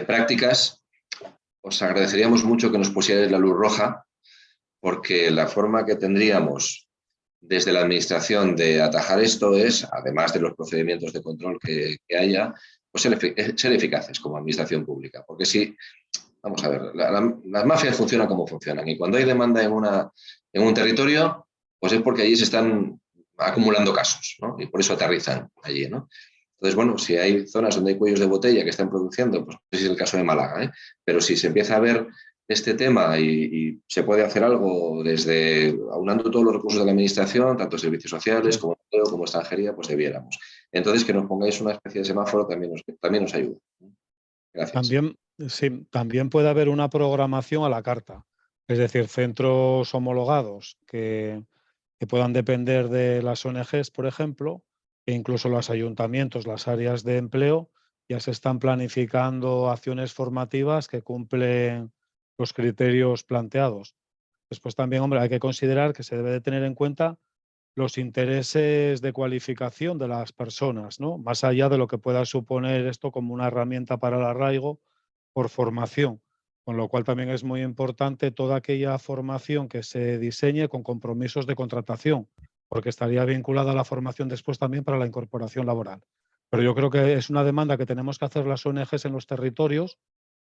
prácticas, os agradeceríamos mucho que nos pusierais la luz roja porque la forma que tendríamos desde la administración de atajar esto es, además de los procedimientos de control que haya, pues ser, ser, eficaces como administración pública. Porque si, vamos a ver, las mafias funcionan como funcionan y cuando hay demanda en, una, en un territorio, pues es porque allí se están acumulando casos, ¿no? Y por eso aterrizan allí, ¿no? Entonces, bueno, si hay zonas donde hay cuellos de botella que están produciendo, pues ese es el caso de Málaga, ¿eh? pero si se empieza a ver este tema y, se puede hacer algo desde aunando todos los recursos de la administración, tanto servicios sociales como como extranjería, pues debiéramos. Entonces, que nos pongáis una especie de semáforo también nos, también nos ayuda. Gracias. También, sí, también puede haber una programación a la carta, es decir, centros homologados que, que puedan depender de las ONGs, por ejemplo, e incluso los ayuntamientos, las áreas de empleo, ya se están planificando acciones formativas que cumplen los criterios planteados. Después también, hombre, hay que considerar que se debe de tener en cuenta los intereses de cualificación de las personas, ¿no? Más allá de lo que pueda suponer esto como una herramienta para el arraigo por formación. Con lo cual también es muy importante toda aquella formación que se diseñe con compromisos de contratación, porque estaría vinculada a la formación después también para la incorporación laboral. Pero yo creo que es una demanda que tenemos que hacer las ONGs en los territorios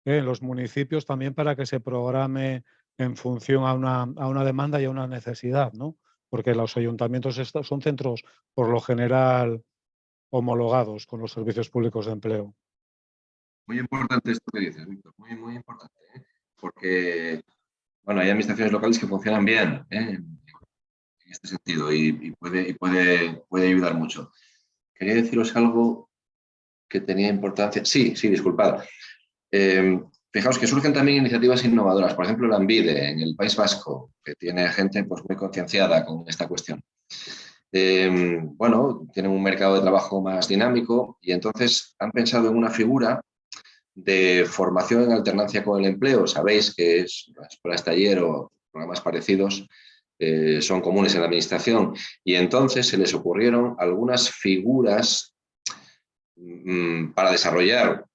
en los municipios también para que se programe en función a una, a una demanda y a una necesidad, ¿no? Porque los ayuntamientos son centros, por lo general, homologados con los servicios públicos de empleo. Muy importante esto que dices, Víctor, muy, muy importante, ¿eh? porque bueno, hay administraciones locales que funcionan bien ¿eh? en este sentido y, puede, y puede, puede ayudar mucho. Quería deciros algo que tenía importancia. Sí, sí, disculpad. Em, fijaos que surgen también iniciativas innovadoras, por ejemplo, la Ambide en el País Vasco, que tiene gente pues, muy concienciada con esta cuestión. Em, bueno, tienen un mercado de trabajo más dinámico y entonces han pensado en una figura de formación en alternancia con el empleo. Sabéis que es, las escuelas taller o programas parecidos eh, son comunes en la administración y entonces se les ocurrieron algunas figuras mm, para desarrollar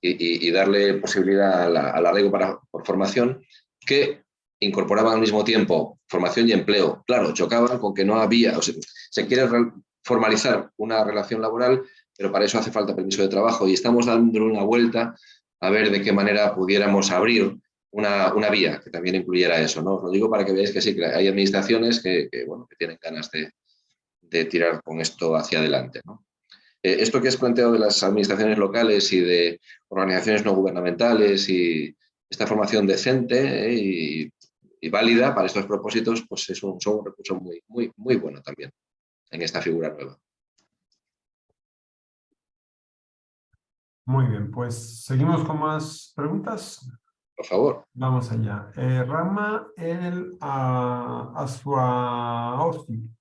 y, darle posibilidad al arraigo para, por formación que incorporaban al mismo tiempo formación y empleo. Claro, chocaban con que no había, o sea, se quiere formalizar una relación laboral, pero para eso hace falta permiso de trabajo y estamos dando una vuelta a ver de qué manera pudiéramos abrir una, una vía que también incluyera eso. ¿no? Os lo digo para que veáis que sí, que hay administraciones que, bueno, que tienen ganas de, de, tirar con esto hacia adelante. Eh, esto que has planteado de las administraciones locales y de organizaciones no gubernamentales y esta formación decente eh, y, válida para estos propósitos, pues es un, son un recurso muy, muy, muy bueno también en esta figura nueva. Muy bien, pues seguimos con más preguntas. Por favor. Vamos allá. Eh, Rama el uh,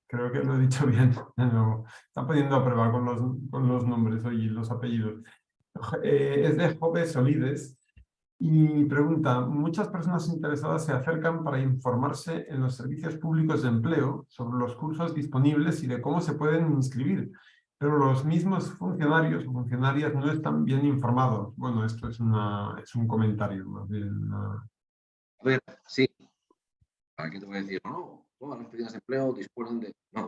creo que lo he dicho bien, está poniendo a prueba con los, con los nombres y los apellidos. Eh, es de Jove Solides y pregunta, muchas personas interesadas se acercan para informarse en los servicios públicos de empleo sobre los cursos disponibles y de cómo se pueden inscribir, pero los mismos funcionarios o funcionarias no están bien informados. Bueno, esto es, una, es un comentario más bien. A ver, sí. Aquí te voy a decir, no, todas las oficinas de empleo disponen de... No,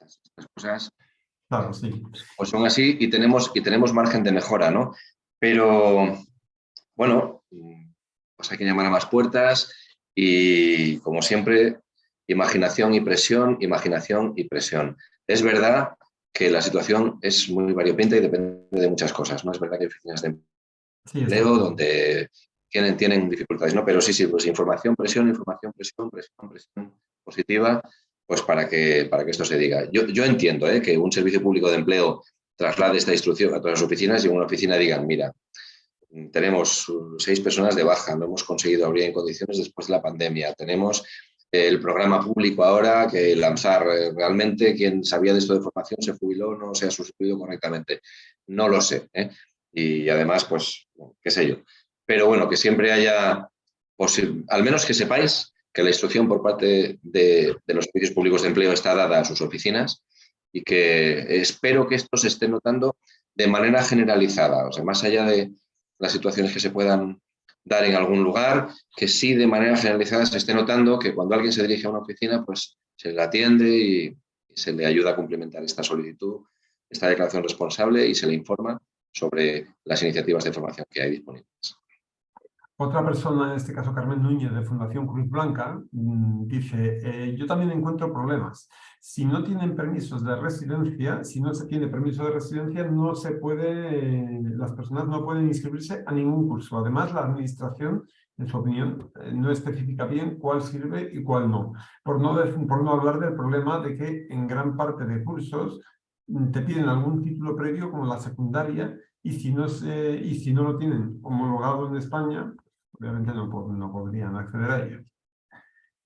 estas, cosas claro, sí. pues son así y tenemos, y tenemos margen de mejora, ¿no? Pero, bueno, pues hay que llamar a más puertas y, como siempre, imaginación y presión, imaginación y presión. Es verdad que la situación es muy variopinta y depende de muchas cosas, ¿no? Es verdad que hay oficinas de empleo donde tienen, dificultades, ¿no? Pero sí, sí, pues información, presión, información, presión, presión, presión positiva, pues para que, para que esto se diga. Yo, yo entiendo ¿eh? que un servicio público de empleo traslade esta instrucción a todas las oficinas y en una oficina digan, mira, tenemos seis personas de baja, no hemos conseguido abrir en condiciones después de la pandemia, tenemos el programa público ahora que lanzar eh, realmente quien sabía de esto de formación se jubiló, no se ha sustituido correctamente. No lo sé. ¿eh? Y además, pues, qué sé yo pero bueno, que siempre haya, al menos que sepáis que la instrucción por parte de, los servicios públicos de empleo está dada a sus oficinas y que espero que esto se esté notando de manera generalizada, o sea, más allá de las situaciones que se puedan dar en algún lugar, que sí de manera generalizada se esté notando que cuando alguien se dirige a una oficina, pues se le atiende y, se le ayuda a cumplimentar esta solicitud, esta declaración responsable y se le informa sobre las iniciativas de formación que hay disponibles. Otra persona, en este caso Carmen Núñez de Fundación Cruz Blanca, mm, dice, eh, yo también encuentro problemas. Si no tienen permisos de residencia, si no se tiene permiso de residencia, no se puede, las personas no pueden inscribirse a ningún curso. Además, la administración, en su opinión, eh, no especifica bien cuál sirve y cuál no. Por no, hablar del problema de que en gran parte de cursos mm, te piden algún título previo como la secundaria y si no, se, y si no lo tienen homologado en España, obviamente no, no podrían acceder a ello.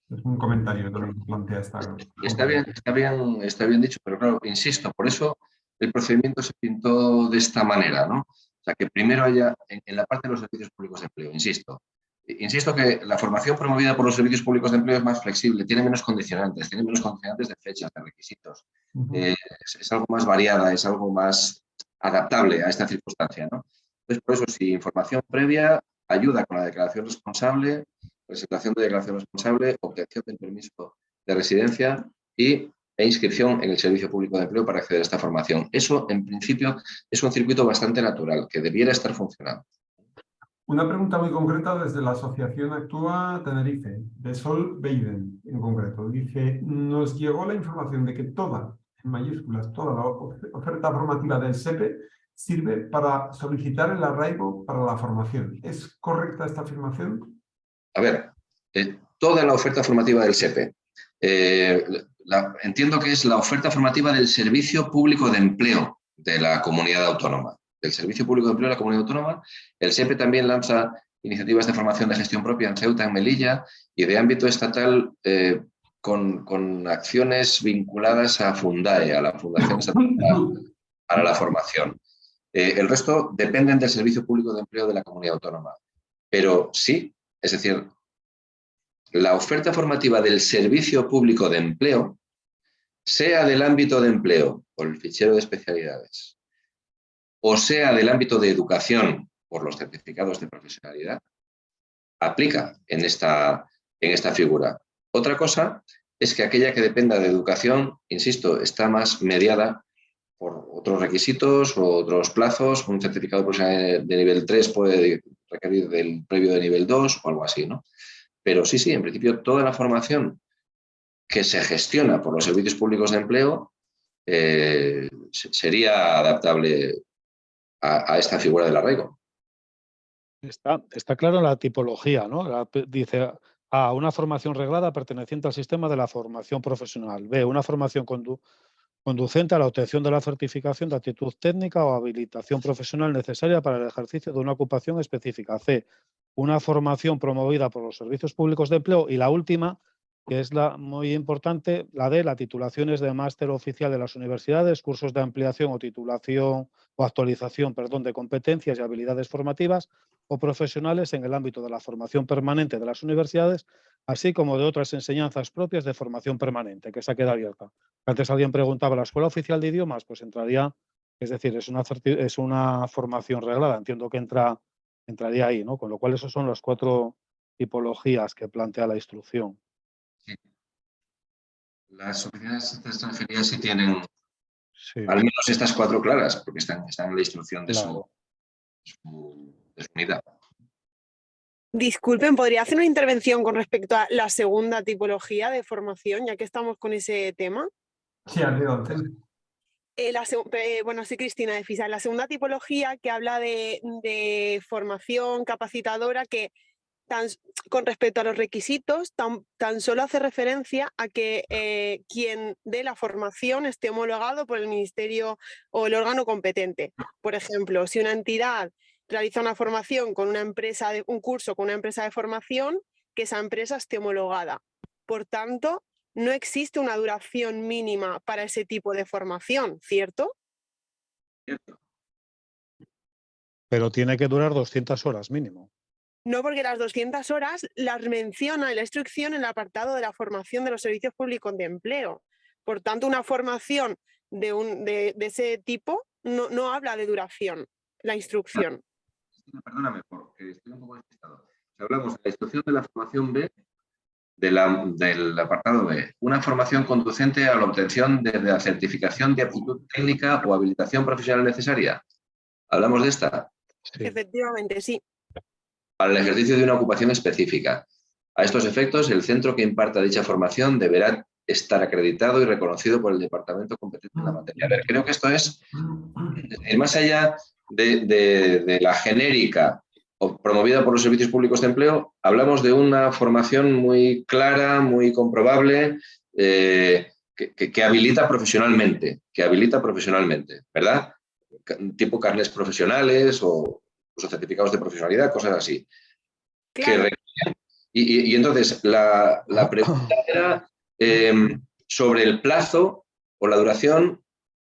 Es un comentario que plantea esta... Está bien, está, bien, está bien dicho, pero claro, insisto, por eso el procedimiento se pintó de esta manera, ¿no? O sea, que primero haya, en, la parte de los servicios públicos de empleo, insisto, insisto que la formación promovida por los servicios públicos de empleo es más flexible, tiene menos condicionantes, tiene menos condicionantes de fechas, de requisitos, eh, es, algo más variada, es algo más adaptable a esta circunstancia, ¿no? Entonces, por eso, si información previa ayuda con la declaración responsable, presentación de declaración responsable, obtención del permiso de residencia y, e inscripción en el Servicio Público de Empleo para acceder a esta formación. Eso, en principio, es un circuito bastante natural, que debiera estar funcionando. Una pregunta muy concreta desde la Asociación Actúa Tenerife, de Sol Beiden en concreto. Dice, nos llegó la información de que toda, en mayúsculas, toda la oferta formativa del SEPE sirve para solicitar el arraigo para la formación. ¿Es correcta esta afirmación? A ver, eh, toda la oferta formativa del SEPE. Eh, entiendo que es la oferta formativa del Servicio Público de Empleo de la Comunidad Autónoma. Del Servicio Público de Empleo de la Comunidad Autónoma. El SEPE también lanza iniciativas de formación de gestión propia en Ceuta, en Melilla, y de ámbito estatal eh, con, con, acciones vinculadas a Fundae, a la Fundación Estatal para la Formación. Eh, el resto dependen del Servicio Público de Empleo de la Comunidad Autónoma. Pero sí, es decir, la oferta formativa del Servicio Público de Empleo, sea del ámbito de empleo por el fichero de especialidades, o sea del ámbito de educación por los certificados de profesionalidad, aplica en esta, en esta figura. Otra cosa es que aquella que dependa de educación, insisto, está más mediada por otros requisitos o otros plazos. Un certificado de nivel 3 puede requerir del previo de nivel 2 o algo así, ¿no? Pero sí, sí, en principio toda la formación que se gestiona por los servicios públicos de empleo eh, sería adaptable a, esta figura del arraigo. Está, está claro la tipología, ¿no? dice A, una formación reglada perteneciente al sistema de la formación profesional. B, una formación condu conducente a la obtención de la certificación de actitud técnica o habilitación profesional necesaria para el ejercicio de una ocupación específica. C. Una formación promovida por los servicios públicos de empleo. Y la última, que es la muy importante, la de las titulaciones de máster oficial de las universidades, cursos de ampliación o titulación o actualización perdón, de competencias y habilidades formativas o profesionales en el ámbito de la formación permanente de las universidades, así como de otras enseñanzas propias de formación permanente, que se queda abierta. Antes alguien preguntaba, ¿la Escuela Oficial de Idiomas? Pues entraría, es decir, es una, es una formación reglada, entiendo que entra, entraría ahí, ¿no? Con lo cual, esas son las cuatro tipologías que plantea la instrucción. Las oficinas de extranjería sí tienen al menos estas cuatro claras, porque están, en la instrucción de, su, unidad. Disculpen, ¿podría hacer una intervención con respecto a la segunda tipología de formación, ya que estamos con ese tema? Sí, adelante. Eh, eh, bueno, soy Cristina de FISA. La segunda tipología que habla de, de formación capacitadora que con respecto a los requisitos, tan, solo hace referencia a que eh, quien dé la formación esté homologado por el ministerio o el órgano competente. Por ejemplo, si una entidad realiza una formación con una empresa, de, un curso con una empresa de formación, que esa empresa esté homologada. Por tanto, no existe una duración mínima para ese tipo de formación, ¿cierto? Cierto. Pero tiene que durar 200 horas mínimo. No, porque las 200 horas las menciona en la instrucción en el apartado de la formación de los servicios públicos de empleo. Por tanto, una formación de, un, de, ese tipo no, no, habla de duración, la instrucción. Perdóname, porque estoy un poco despistado. Si hablamos de la instrucción de la formación B, de la, del apartado B, una formación conducente a la obtención de la certificación de aptitud técnica o habilitación profesional necesaria. ¿Hablamos de esta? Efectivamente, sí. Para el ejercicio de una ocupación específica. A estos efectos, el centro que imparta dicha formación deberá estar acreditado y reconocido por el departamento competente en la materia. Creo que esto es, más allá de, la genérica promovida por los servicios públicos de empleo, hablamos de una formación muy clara, muy comprobable, eh, que, habilita profesionalmente, que habilita profesionalmente, ¿verdad? Tipo carnes profesionales o, certificados de profesionalidad, cosas así. y, entonces, la, pregunta era em, sobre el plazo o la duración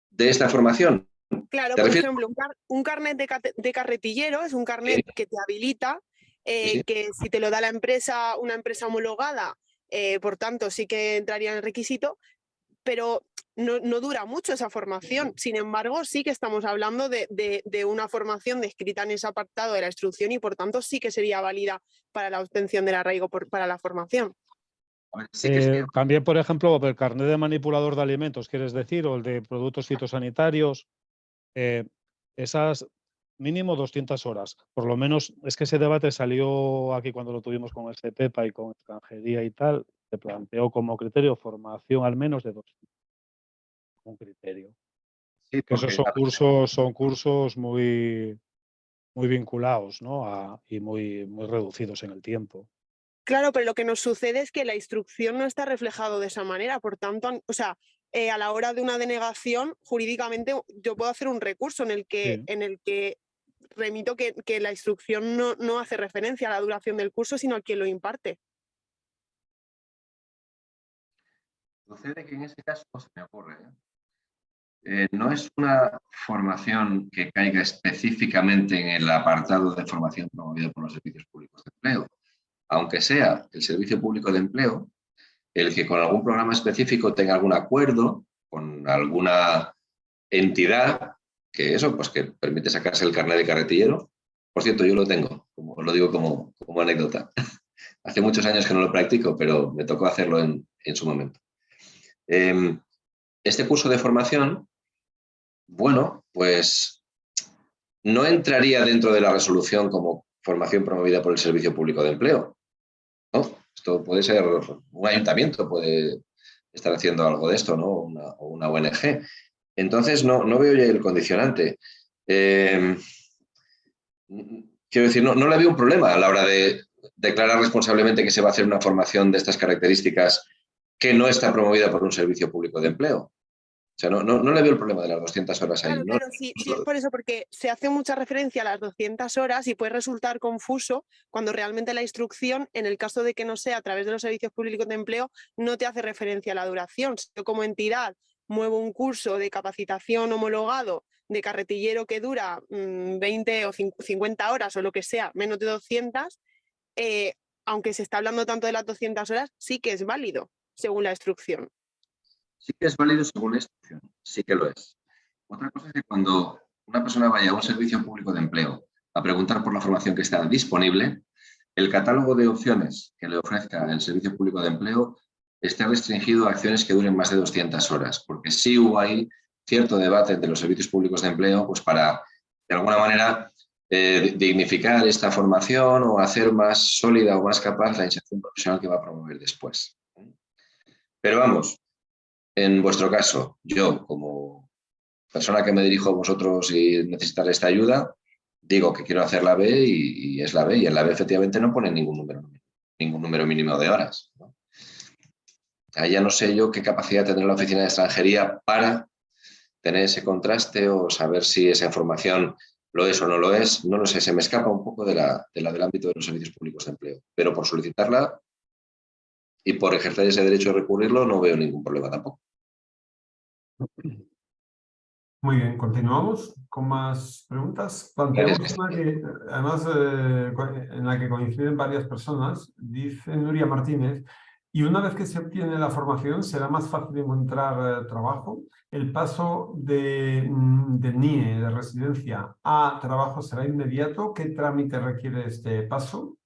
de esta formación. Claro, por ejemplo, un, carnet de, carretillero es un carnet que te habilita, eh, que si te lo da la empresa, una empresa homologada, eh, por tanto sí que entraría en el requisito, pero no, dura mucho esa formación. Sin embargo, sí que estamos hablando de, una formación descrita en ese apartado de la instrucción y por tanto sí que sería válida para la obtención del arraigo para la formación. Eh, también, por ejemplo, el carnet de manipulador de alimentos, quieres decir, o el de productos fitosanitarios, eh, esas mínimo 200 horas. Por lo menos es que ese debate salió aquí cuando lo tuvimos con el SEPEPA y con extranjería y tal, se planteó como criterio formación al menos de 200. Un criterio. Sí, esos son cursos, son cursos muy, muy vinculados ¿no? y muy, muy reducidos en el tiempo. Claro, pero lo que nos sucede es que la instrucción no está reflejado de esa manera, por tanto, o sea, eh, a la hora de una denegación, jurídicamente yo puedo hacer un recurso en el que, en el que remito que, la instrucción no, no, hace referencia a la duración del curso, sino a quien lo imparte. Sucede que en ese caso se me ocurre. ¿eh? Eh, no es una formación que caiga específicamente en el apartado de formación promovido por los servicios públicos de empleo. Aunque sea el servicio público de empleo, el que con algún programa específico tenga algún acuerdo con alguna entidad que eso, pues que permite sacarse el carnet de carretillero. Por cierto, yo lo tengo, lo digo como, como anécdota. Hace muchos años que no lo practico, pero me tocó hacerlo en su momento. Em, este curso de formación, bueno, pues no entraría dentro de la resolución como formación promovida por el Servicio Público de Empleo. Esto puede ser, un ayuntamiento puede estar haciendo algo de esto, ¿no? o una ONG. Entonces no, no veo ya el condicionante. Em, quiero decir, no, no le veo un problema a la hora de declarar responsablemente que se va a hacer una formación de estas características que no está promovida por un servicio público de empleo. O sea, no, no, le veo el problema de las 200 horas ahí. Claro, sí, sí, es por eso, porque se hace mucha referencia a las 200 horas y puede resultar confuso cuando realmente la instrucción, en el caso de que no sea a través de los servicios públicos de empleo, no te hace referencia a la duración. Si yo como entidad muevo un curso de capacitación homologado de carretillero que dura 20 mm, o 50 horas o lo que sea, menos de 200, eh, aunque se está hablando tanto de las 200 horas, sí que es válido según la instrucción. Sí que es válido según la instrucción, sí que lo es. Otra cosa es que cuando una persona vaya a un servicio público de empleo a preguntar por la formación que está disponible, el catálogo de opciones que le ofrezca el servicio público de empleo esté restringido a acciones que duren más de 200 horas, porque sí hubo ahí cierto debate entre los servicios públicos de empleo pues para, de alguna manera, eh, dignificar esta formación o hacer más sólida o más capaz la inserción profesional que va a promover después. Pero vamos, en vuestro caso, yo como persona que me dirijo a vosotros y necesitar esta ayuda, digo que quiero hacer la B y, es la B, y en la B efectivamente no pone ningún número, ningún número mínimo de horas. Ahí ya no sé yo qué capacidad tendrá la oficina de extranjería para tener ese contraste o saber si esa información lo es o no lo es, no lo sé, se me escapa un poco de la, de del ámbito de los servicios públicos de empleo, pero por solicitarla y por ejercer ese derecho a recurrirlo no veo ningún problema tampoco. Muy bien, continuamos con más preguntas. Planteamos una que, además, eh, en la que coinciden varias personas, dice Nuria Martínez, y una vez que se obtiene la formación será más fácil encontrar eh, trabajo. El paso de, mm, de NIE, de residencia, a trabajo será inmediato. ¿Qué trámite requiere este paso?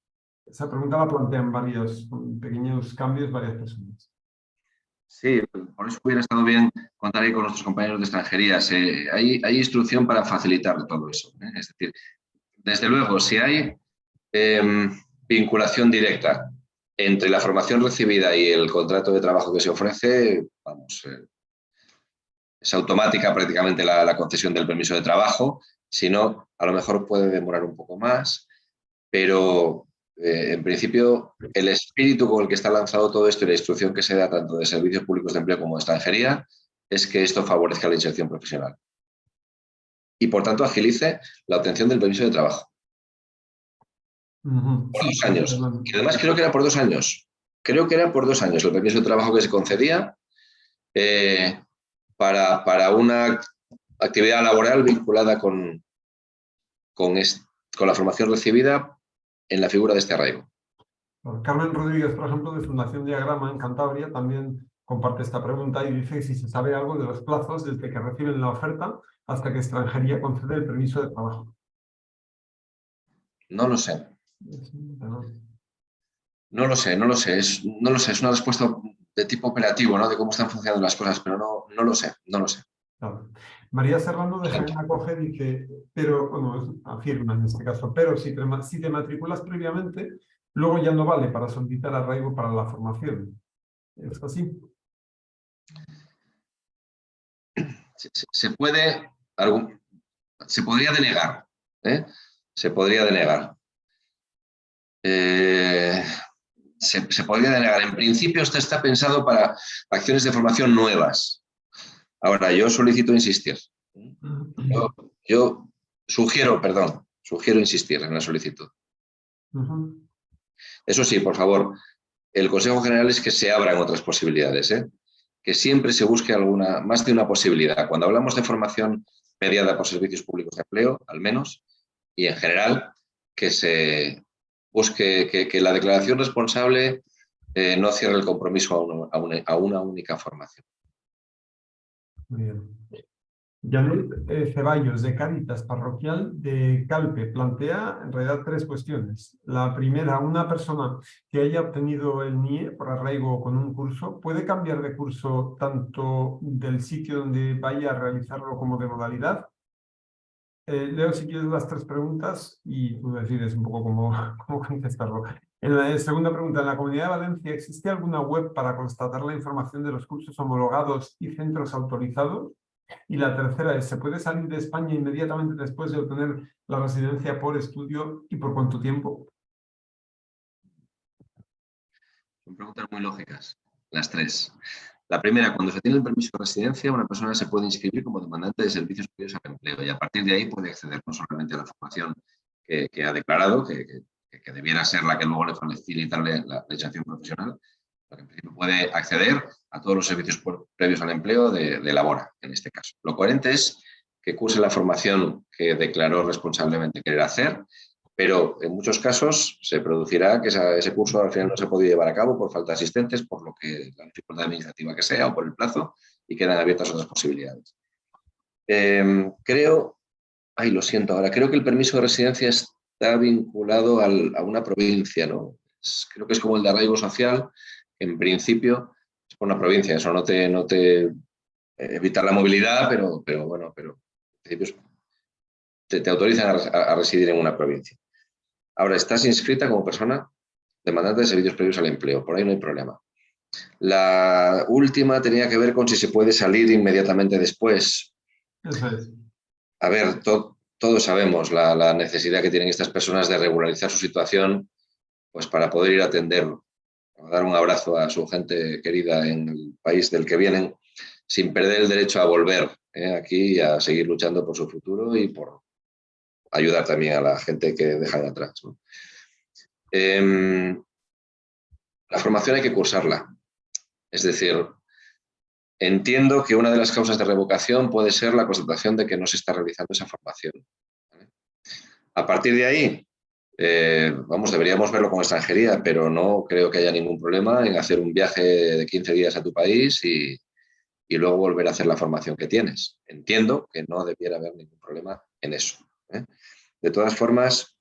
Esa pregunta la plantean varios pequeños cambios, varias personas. Sí, por eso hubiera estado bien contar ahí con nuestros compañeros de extranjería. hay, hay, instrucción para facilitar todo eso. ¿eh? Es decir, desde luego, si hay Em, vinculación directa entre la formación recibida y el contrato de trabajo que se ofrece, vamos, eh, es automática prácticamente la, concesión del permiso de trabajo, si no, a lo mejor puede demorar un poco más, pero eh, en principio el espíritu con el que está lanzado todo esto y la instrucción que se da tanto de servicios públicos de empleo como de extranjería es que esto favorezca la inserción profesional y por tanto agilice la obtención del permiso de trabajo. Por dos años. Y además creo que era por dos años. Creo que era por dos años el permiso de trabajo que se concedía eh, para, para, una actividad laboral vinculada con, con, con la formación recibida en la figura de este arraigo. Carmen Rodríguez, por ejemplo, de Fundación Diagrama en Cantabria, también comparte esta pregunta y dice si se sabe algo de los plazos desde que reciben la oferta hasta que extranjería concede el permiso de trabajo. No lo sé. No lo sé, no lo sé. Es, no lo sé, es una respuesta de tipo operativo, ¿no? De cómo están funcionando las cosas, pero no, no lo sé, no lo sé. María Serrano de Jaén Acoge dice, pero, bueno, afirma en este caso, pero si te, si te matriculas previamente, luego ya no vale para solicitar arraigo para la formación. ¿Es así? Se, puede, se podría denegar, ¿eh? Se podría denegar. Eh, se, podría denegar. En principio, esto está pensado para acciones de formación nuevas. Ahora, yo solicito insistir. Yo, sugiero, perdón, sugiero insistir en la solicitud. Eso sí, por favor, el Consejo General es que se abran otras posibilidades, ¿eh? que siempre se busque alguna, más de una posibilidad. Cuando hablamos de formación mediada por servicios públicos de empleo, al menos, y en general, que se, busque que, la declaración responsable eh, no cierre el compromiso a, una, única formación. Muy bien. Janet eh, Ceballos, de Caritas Parroquial de Calpe, plantea en realidad tres cuestiones. La primera, una persona que haya obtenido el NIE por arraigo con un curso, ¿puede cambiar de curso tanto del sitio donde vaya a realizarlo como de modalidad? Eh, leo si quieres las tres preguntas y tú decides un poco cómo, cómo contestarlo. En la segunda pregunta, ¿en la Comunidad de Valencia existe alguna web para constatar la información de los cursos homologados y centros autorizados? Y la tercera es, ¿se puede salir de España inmediatamente después de obtener la residencia por estudio y por cuánto tiempo? Son preguntas muy lógicas, las tres. La primera, cuando se tiene el permiso de residencia, una persona se puede inscribir como demandante de servicios previos al empleo y a partir de ahí puede acceder no solamente a la formación que, ha declarado, que, debiera ser la que luego le facilitarle la legislación profesional, pero que en puede acceder a todos los servicios previos al empleo de, de Labora, en este caso. Lo coherente es que curse la formación que declaró responsablemente querer hacer pero en muchos casos se producirá que ese curso al final no se puede llevar a cabo por falta de asistentes, por lo que la dificultad administrativa que sea o por el plazo, y quedan abiertas otras posibilidades. Em, creo, ay, lo siento ahora, creo que el permiso de residencia está vinculado a una provincia, ¿no? creo que es como el de arraigo social, en principio es por una provincia, eso no te, no te evita la movilidad, pero, pero bueno, pero en principio te, autorizan a residir en una provincia. Ahora, estás inscrita como persona demandante de servicios previos al empleo, por ahí no hay problema. La última tenía que ver con si se puede salir inmediatamente después. A ver, todos sabemos la, necesidad que tienen estas personas de regularizar su situación pues para poder ir a atender, a dar un abrazo a su gente querida en el país del que vienen, sin perder el derecho a volver ¿eh? aquí y a seguir luchando por su futuro y por, ayudar también a la gente que deja de atrás. Em, la formación hay que cursarla. Es decir, entiendo que una de las causas de revocación puede ser la constatación de que no se está realizando esa formación. A partir de ahí, eh, vamos, deberíamos verlo con extranjería, pero no creo que haya ningún problema en hacer un viaje de 15 días a tu país y, y luego volver a hacer la formación que tienes. Entiendo que no debiera haber ningún problema en eso. ¿eh? De todas formas,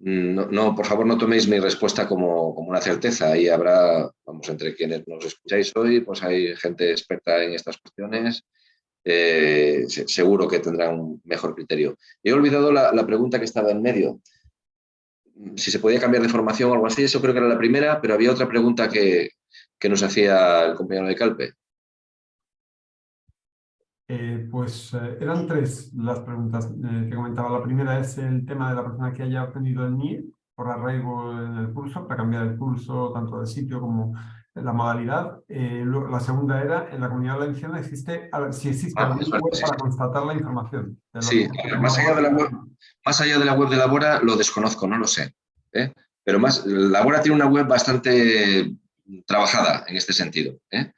no, por favor no toméis mi respuesta como, una certeza. Ahí habrá, vamos, entre quienes nos escucháis hoy, pues hay gente experta en estas cuestiones. Eh, seguro que tendrán un mejor criterio. He olvidado la, pregunta que estaba en medio. si se podía cambiar de formación o algo así, eso creo que era la primera, pero había otra pregunta que, que nos hacía el compañero de Calpe. Eh, pues eh, eran tres las preguntas eh, que comentaba. La primera es el tema de la persona que haya obtenido el NIE por arraigo en el pulso, para cambiar el pulso tanto del sitio como la modalidad. la segunda era, en la comunidad valenciana existe, a ver, si existe ah, web para constatar la información. Sí, más allá, de la web, más allá de la web de Labora lo desconozco, no lo sé. Pero más, Labora tiene una web bastante trabajada en este sentido. Eh,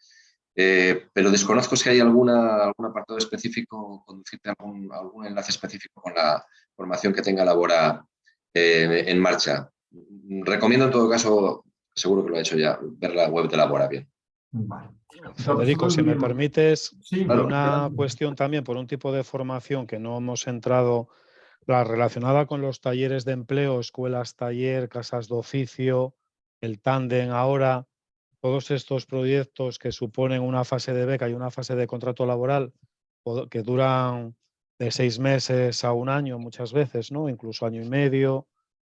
pero desconozco si hay alguna, algún apartado específico, conducirte algún, algún enlace específico con la formación que tenga Labora eh, en marcha. Recomiendo en todo caso, seguro que lo ha hecho ya, ver la web de Labora bien. Federico, si me permites, una cuestión también por un tipo de formación que no hemos entrado, la relacionada con los talleres de empleo, escuelas taller, casas de oficio, el tándem ahora, todos estos proyectos que suponen una fase de beca y una fase de contrato laboral que duran de seis meses a un año muchas veces, ¿no? incluso año y medio,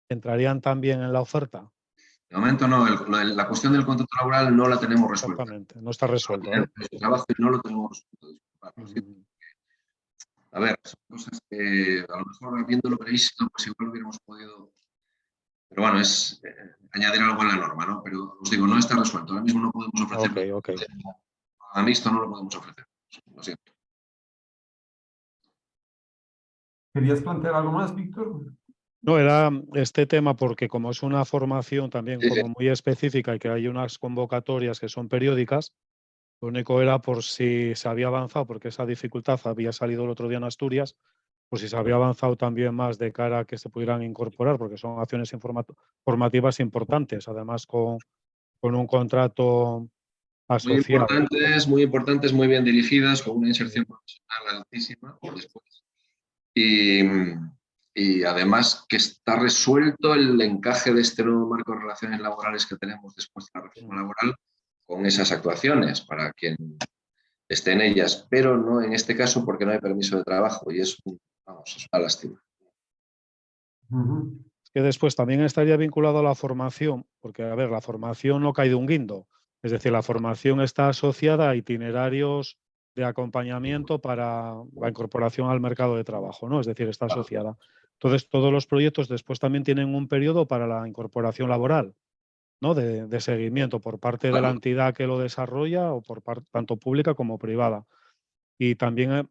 ¿entrarían también en la oferta? De momento no, la cuestión del contrato laboral no la tenemos resuelta. Exactamente, no está trabajo no lo tenemos resuelto. A ver, son cosas que a lo mejor viéndolo previsto, pues igual hubiéramos podido pero bueno, es eh, añadir algo en la norma, ¿no? Pero os digo, no está resuelto. Ahora mismo no podemos ofrecer. Ok, ok. A mixto no lo podemos ofrecer. Lo siento. ¿Querías plantear algo más, Víctor? No, era este tema porque como es una formación también como muy específica y que hay unas convocatorias que son periódicas, lo único era por si se había avanzado, porque esa dificultad había salido el otro día en Asturias, pues si se había avanzado también más de cara a que se pudieran incorporar, porque son acciones formativas importantes, además con, con un contrato asociado. Muy importantes, muy importantes, muy bien dirigidas, con una inserción profesional altísima después. Y, y además que está resuelto el encaje de este nuevo marco de relaciones laborales que tenemos después de la reforma laboral con esas actuaciones para quien esté en ellas, pero no en este caso porque no hay permiso de trabajo y es un Vamos, es una lástima. Que después también estaría vinculado a la formación, porque, a ver, la formación no cae de un guindo. Es decir, la formación está asociada a itinerarios de acompañamiento para la incorporación al mercado de trabajo, ¿no? Es decir, está asociada. Entonces, todos los proyectos después también tienen un periodo para la incorporación laboral, ¿no? De, seguimiento por parte de la entidad que lo desarrolla o por parte tanto pública como privada. Y también eh,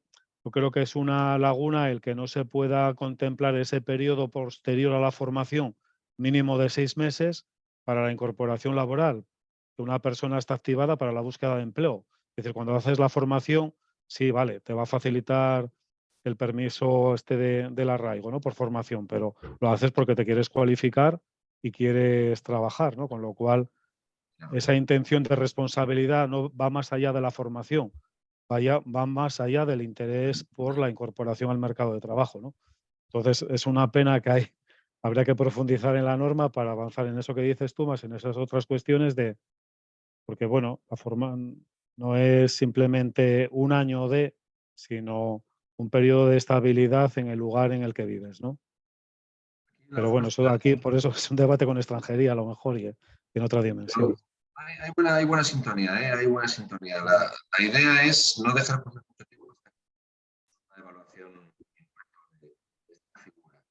yo creo que es una laguna el que no se pueda contemplar ese periodo posterior a la formación mínimo de seis meses para la incorporación laboral. Que una persona está activada para la búsqueda de empleo. Es decir, cuando haces la formación, sí, vale, te va a facilitar el permiso este de, del arraigo, ¿no? Por formación, pero lo haces porque te quieres cualificar y quieres trabajar, ¿no? Con lo cual, esa intención de responsabilidad no va más allá de la formación, vaya, va más allá del interés por la incorporación al mercado de trabajo. ¿no? Entonces, es una pena que hay, habría que profundizar en la norma para avanzar en eso que dices tú, más en esas otras cuestiones de, porque bueno, la forma no es simplemente un año de, sino un periodo de estabilidad en el lugar en el que vives, ¿no? Pero bueno, eso de aquí, por eso es un debate con extranjería a lo mejor y en otra dimensión. Hay, buena, hay buena sintonía, ¿eh? hay buena sintonía. La, la, idea es no dejar por objetivo una evaluación de esta figura.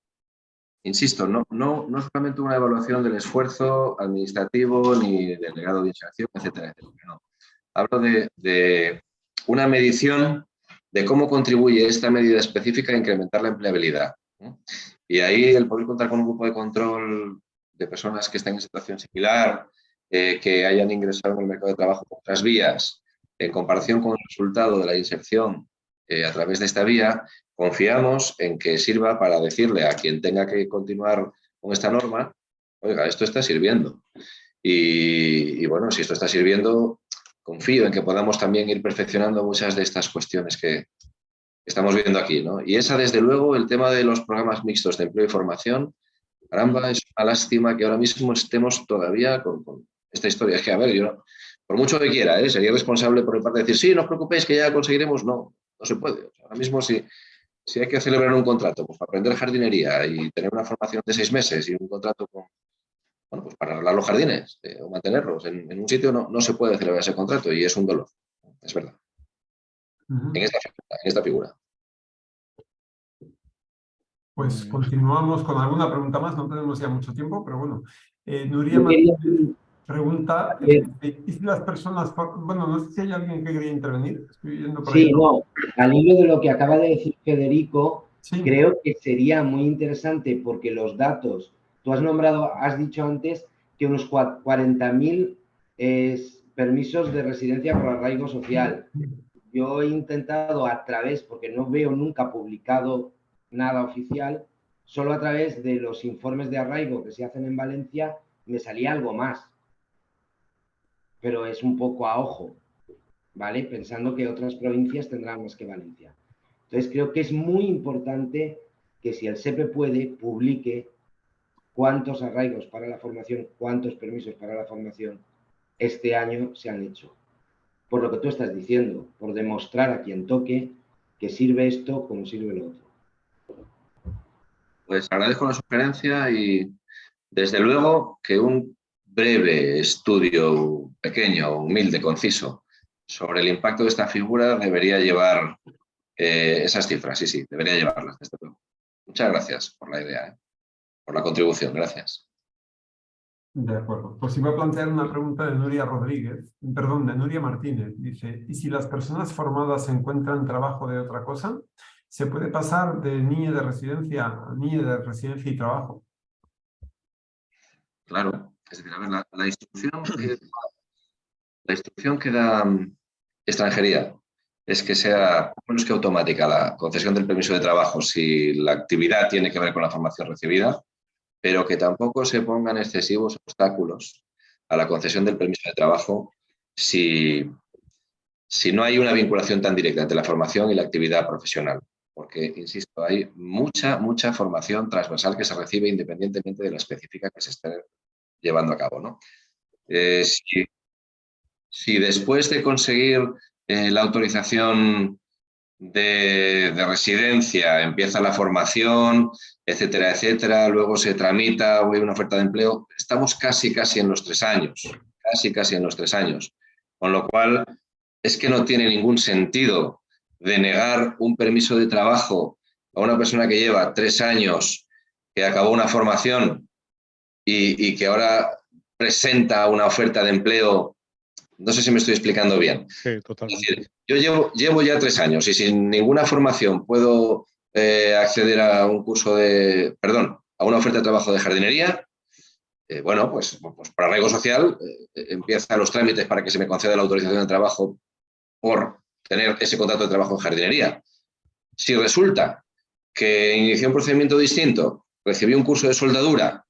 Insisto, no, no, no solamente una evaluación del esfuerzo administrativo ni del legado de inserción, etcétera, etcétera. No. Hablo de, de una medición de cómo contribuye esta medida específica a incrementar la empleabilidad. Y ahí el poder contar con un grupo de control de personas que estén en situación similar, eh, que hayan ingresado en el mercado de trabajo por otras vías, en comparación con el resultado de la inserción eh, a través de esta vía, confiamos en que sirva para decirle a quien tenga que continuar con esta norma, oiga, esto está sirviendo. Y, bueno, si esto está sirviendo, confío en que podamos también ir perfeccionando muchas de estas cuestiones que estamos viendo aquí. ¿no? Y esa, desde luego, el tema de los programas mixtos de empleo y formación, caramba, es una lástima que ahora mismo estemos todavía con, esta historia. Es que, a ver, yo, por mucho que quiera, ¿eh? sería responsable por mi parte de decir, sí, no os preocupéis que ya conseguiremos. No, no se puede. ahora mismo, si, Si hay que celebrar un contrato pues, para aprender jardinería y tener una formación de seis meses y un contrato con, bueno, pues para arreglar los jardines eh, o mantenerlos en, un sitio, no, no, se puede celebrar ese contrato y es un dolor, es verdad. en, esta, en esta figura. Pues continuamos con alguna pregunta más, no tenemos ya mucho tiempo, pero bueno. Eh, Nuria ¿y si las personas, bueno, no sé si hay alguien que quería intervenir? Estoy yendo por sí, no, al hilo de lo que acaba de decir Federico, creo que sería muy interesante porque los datos, tú has nombrado, has dicho antes que unos 40.000 permisos de residencia por arraigo social. Yo he intentado a través, porque no veo nunca publicado nada oficial, solo a través de los informes de arraigo que se hacen en Valencia me salía algo más. Pero es un poco a ojo, ¿vale? Pensando que otras provincias tendrán más que Valencia. Entonces creo que es muy importante que si el SEPE puede, publique cuántos arraigos para la formación, cuántos permisos para la formación este año se han hecho. Por lo que tú estás diciendo, por demostrar a quien toque que sirve esto como sirve lo otro. Pues agradezco la sugerencia y desde luego que un breve estudio pequeño, humilde, conciso, sobre el impacto de esta figura debería llevar eh, esas cifras, sí, sí, debería llevarlas, desde luego. Muchas gracias por la idea, ¿eh? por la contribución, gracias. De acuerdo. Pues iba a plantear una pregunta de Nuria Rodríguez, perdón, de Nuria Martínez. Dice, ¿y si las personas formadas encuentran trabajo de otra cosa? se puede pasar de niño de residencia a niño de residencia y trabajo. Claro, es decir, a ver, la, instrucción, que, la instrucción que da mm, extranjería es que sea menos que automática la concesión del permiso de trabajo si la actividad tiene que ver con la formación recibida, pero que tampoco se pongan excesivos obstáculos a la concesión del permiso de trabajo si, si no hay una vinculación tan directa entre la formación y la actividad profesional porque, insisto, hay mucha, mucha formación transversal que se recibe independientemente de la específica que se esté llevando a cabo. ¿no? Eh, si, después de conseguir eh, la autorización de, residencia empieza la formación, etcétera, etcétera, luego se tramita o hay una oferta de empleo, estamos casi, casi en los tres años, casi, casi en los tres años. Con lo cual, es que no tiene ningún sentido de negar un permiso de trabajo a una persona que lleva tres años, que acabó una formación y, que ahora presenta una oferta de empleo, no sé si me estoy explicando bien. Sí, totalmente. yo llevo, llevo ya tres años y sin ninguna formación puedo eh, acceder a un curso de, perdón, a una oferta de trabajo de jardinería, eh, bueno, pues, pues para arraigo social eh, empiezan los trámites para que se me conceda la autorización de trabajo por tener ese contrato de trabajo en jardinería. Si resulta que inicié un procedimiento distinto, recibí un curso de soldadura,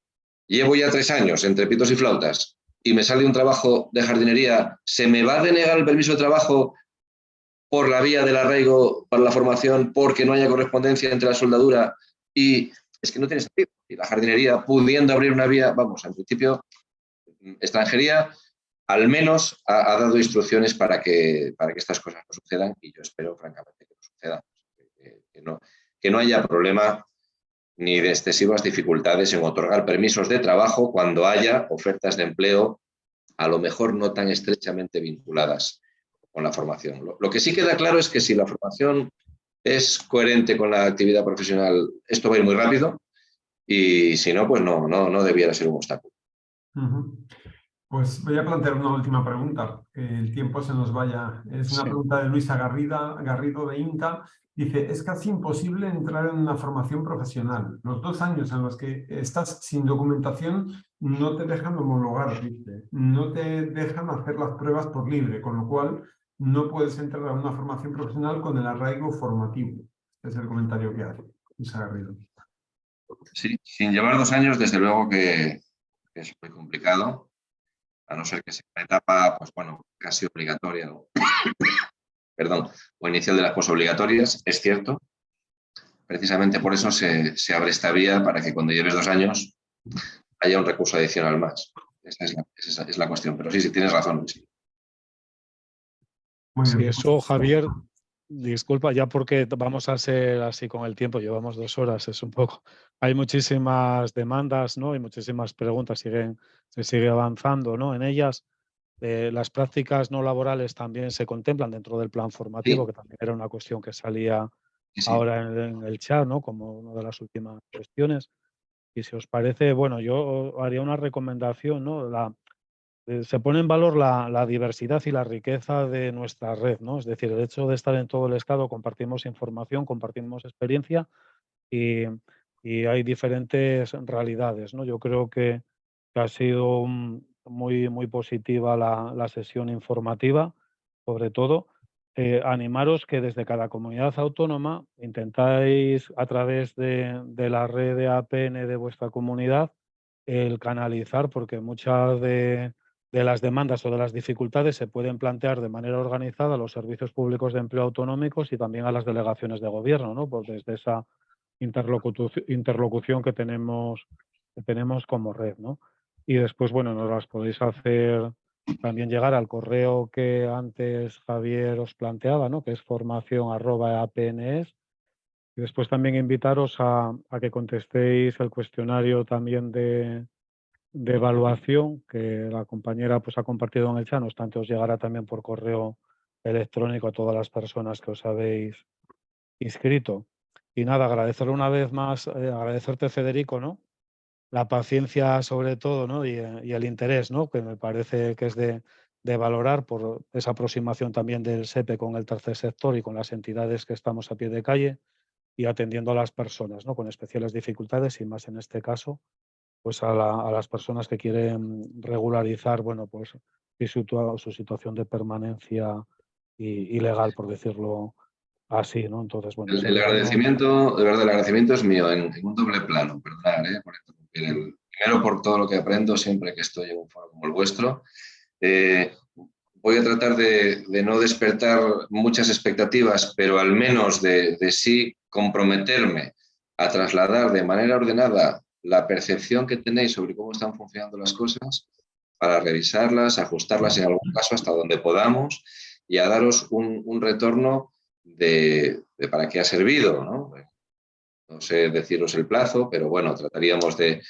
llevo ya tres años entre pitos y flautas y me sale un trabajo de jardinería, ¿se me va a denegar el permiso de trabajo por la vía del arraigo para la formación porque no haya correspondencia entre la soldadura y es que no tiene sentido. Y la jardinería pudiendo abrir una vía, vamos, en principio, extranjería, al menos ha, dado instrucciones para que, para que estas cosas no sucedan y yo espero francamente que no sucedan, que, no, que no haya problema ni de excesivas dificultades en otorgar permisos de trabajo cuando haya ofertas de empleo a lo mejor no tan estrechamente vinculadas con la formación. Lo, que sí queda claro es que si la formación es coherente con la actividad profesional, esto va a ir muy rápido y si no, pues no, no, no debiera ser un obstáculo. Pues voy a plantear una última pregunta, que el tiempo se nos vaya. Es una pregunta de Luisa Garrida, Garrido de INTA. Dice, es casi imposible entrar en una formación profesional. Los dos años en los que estás sin documentación no te dejan homologar, dice. No te dejan hacer las pruebas por libre, con lo cual no puedes entrar a una formación profesional con el arraigo formativo. Este es el comentario que hace. Sí, sin llevar dos años, desde luego que es muy complicado a no ser que sea una etapa, pues bueno, casi obligatoria, perdón, o inicial de las posobligatorias, es cierto. Precisamente por eso se, abre esta vía para que cuando lleves dos años haya un recurso adicional más. Esa es la, cuestión, pero sí, sí, tienes razón. Sí. eso, Javier, disculpa, ya porque vamos a ser así con el tiempo, llevamos dos horas, es un poco. Hay muchísimas demandas, ¿no? Y muchísimas preguntas, siguen, se sigue avanzando, ¿no? En ellas. Eh, las prácticas no laborales también se contemplan dentro del plan formativo, que también era una cuestión que salía ahora en, el chat, ¿no? Como una de las últimas cuestiones. Y si os parece, bueno, yo haría una recomendación, ¿no? La, eh, se pone en valor la, diversidad y la riqueza de nuestra red, ¿no? Es decir, el hecho de estar en todo el estado, compartimos información, compartimos experiencia y, hay diferentes realidades, ¿no? Yo creo que, ha sido muy, muy positiva la, sesión informativa, sobre todo. Eh, animaros que desde cada comunidad autónoma intentáis a través de, de la red de APN de vuestra comunidad el canalizar, porque muchas de, de las demandas o de las dificultades se pueden plantear de manera organizada a los servicios públicos de empleo autonómicos y también a las delegaciones de gobierno, ¿no? Pues desde esa interlocución que tenemos, que tenemos como red, ¿no? Y después, bueno, nos las podéis hacer también llegar al correo que antes Javier os planteaba, ¿no? Que es formación arroba apns. Y después también invitaros a que contestéis el cuestionario también de, de evaluación que la compañera pues, ha compartido en el chat, no obstante os llegará también por correo electrónico a todas las personas que os habéis inscrito. Y nada, agradecerle una vez más, eh, agradecerte Federico, ¿no? La paciencia sobre todo, ¿no? Y, eh, y, el interés, ¿no? Que me parece que es de, de valorar por esa aproximación también del SEPE con el tercer sector y con las entidades que estamos a pie de calle y atendiendo a las personas, ¿no? Con especiales dificultades y más en este caso pues a, las personas que quieren regularizar, bueno, pues su, su situación de permanencia ilegal, por decirlo así, ¿no? Entonces, bueno. El, agradecimiento, de verdad, el agradecimiento es mío en, un doble plano, perdón, ¿eh? Primero por todo lo que aprendo siempre que estoy en un foro como el vuestro. Eh, voy a tratar de, no despertar muchas expectativas, pero al menos de, de sí comprometerme a trasladar de manera ordenada la percepción que tenéis sobre cómo están funcionando las cosas para revisarlas, ajustarlas en algún caso hasta donde podamos y a daros un, retorno de, para qué ha servido. ¿no? ¿No? sé deciros el plazo, pero bueno, trataríamos de,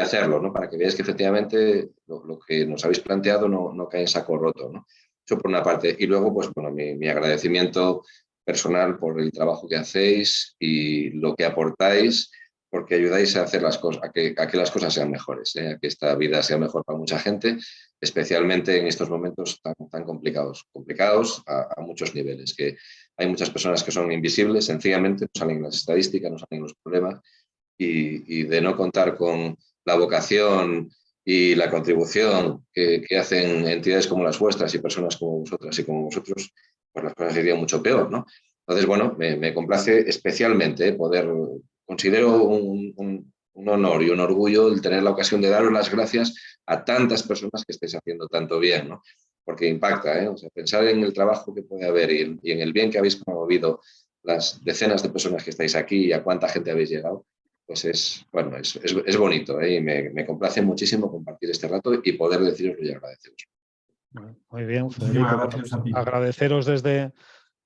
hacerlo, ¿no? para que veáis que efectivamente lo, que nos habéis planteado no, no, cae en saco roto. ¿no? Eso por una parte. Y luego, pues bueno, mi, mi agradecimiento personal por el trabajo que hacéis y lo que aportáis porque ayudáis a hacer las cosas, a que, a que las cosas sean mejores, ¿eh? a que esta vida sea mejor para mucha gente, especialmente en estos momentos tan, tan complicados, complicados a, muchos niveles, que hay muchas personas que son invisibles, sencillamente no salen las estadísticas, no salen los problemas, y, de no contar con la vocación y la contribución que, hacen entidades como las vuestras y personas como vosotras y como vosotros, pues las cosas serían mucho peor, ¿no? Entonces, bueno, me, me complace especialmente poder considero un, honor y un orgullo el tener la ocasión de daros las gracias a tantas personas que estáis haciendo tanto bien, ¿no? Porque impacta, ¿eh? o sea, pensar en el trabajo que puede haber y, en el bien que habéis promovido las decenas de personas que estáis aquí y a cuánta gente habéis llegado, pues es, bueno, es, es, bonito ¿eh? y me, me, complace muchísimo compartir este rato y poder deciros y agradeceros. Muy bien, Federico. Agradeceros desde,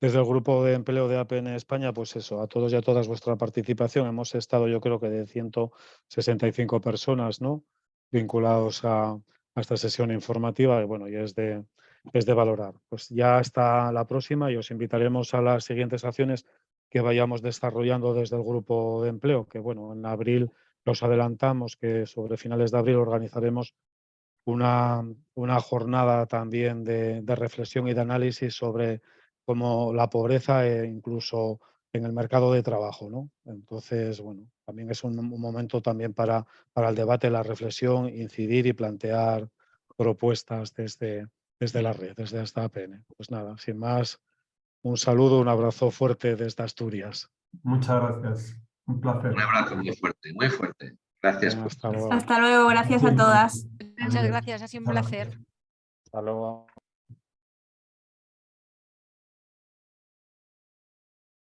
desde el grupo de empleo de APN España, pues eso, a todos y a todas vuestra participación. Hemos estado, yo creo que de 165 personas, ¿no? Vinculados a, esta sesión informativa bueno, y es de, es de valorar. Pues ya hasta la próxima y os invitaremos a las siguientes acciones que vayamos desarrollando desde el grupo de empleo, que bueno, en abril los adelantamos que sobre finales de abril organizaremos una, una jornada también de, de reflexión y de análisis sobre como la pobreza e incluso en el mercado de trabajo. ¿no? Entonces, bueno, también es un, momento también para, para el debate, la reflexión, incidir y plantear propuestas desde, desde la red, desde esta APN. Pues nada, sin más, un saludo, un abrazo fuerte desde Asturias. Muchas gracias, un placer. Un abrazo muy fuerte, muy fuerte. Gracias. Hasta luego. Hasta luego, gracias a todas. Muchas gracias, ha sido un placer. Hasta luego.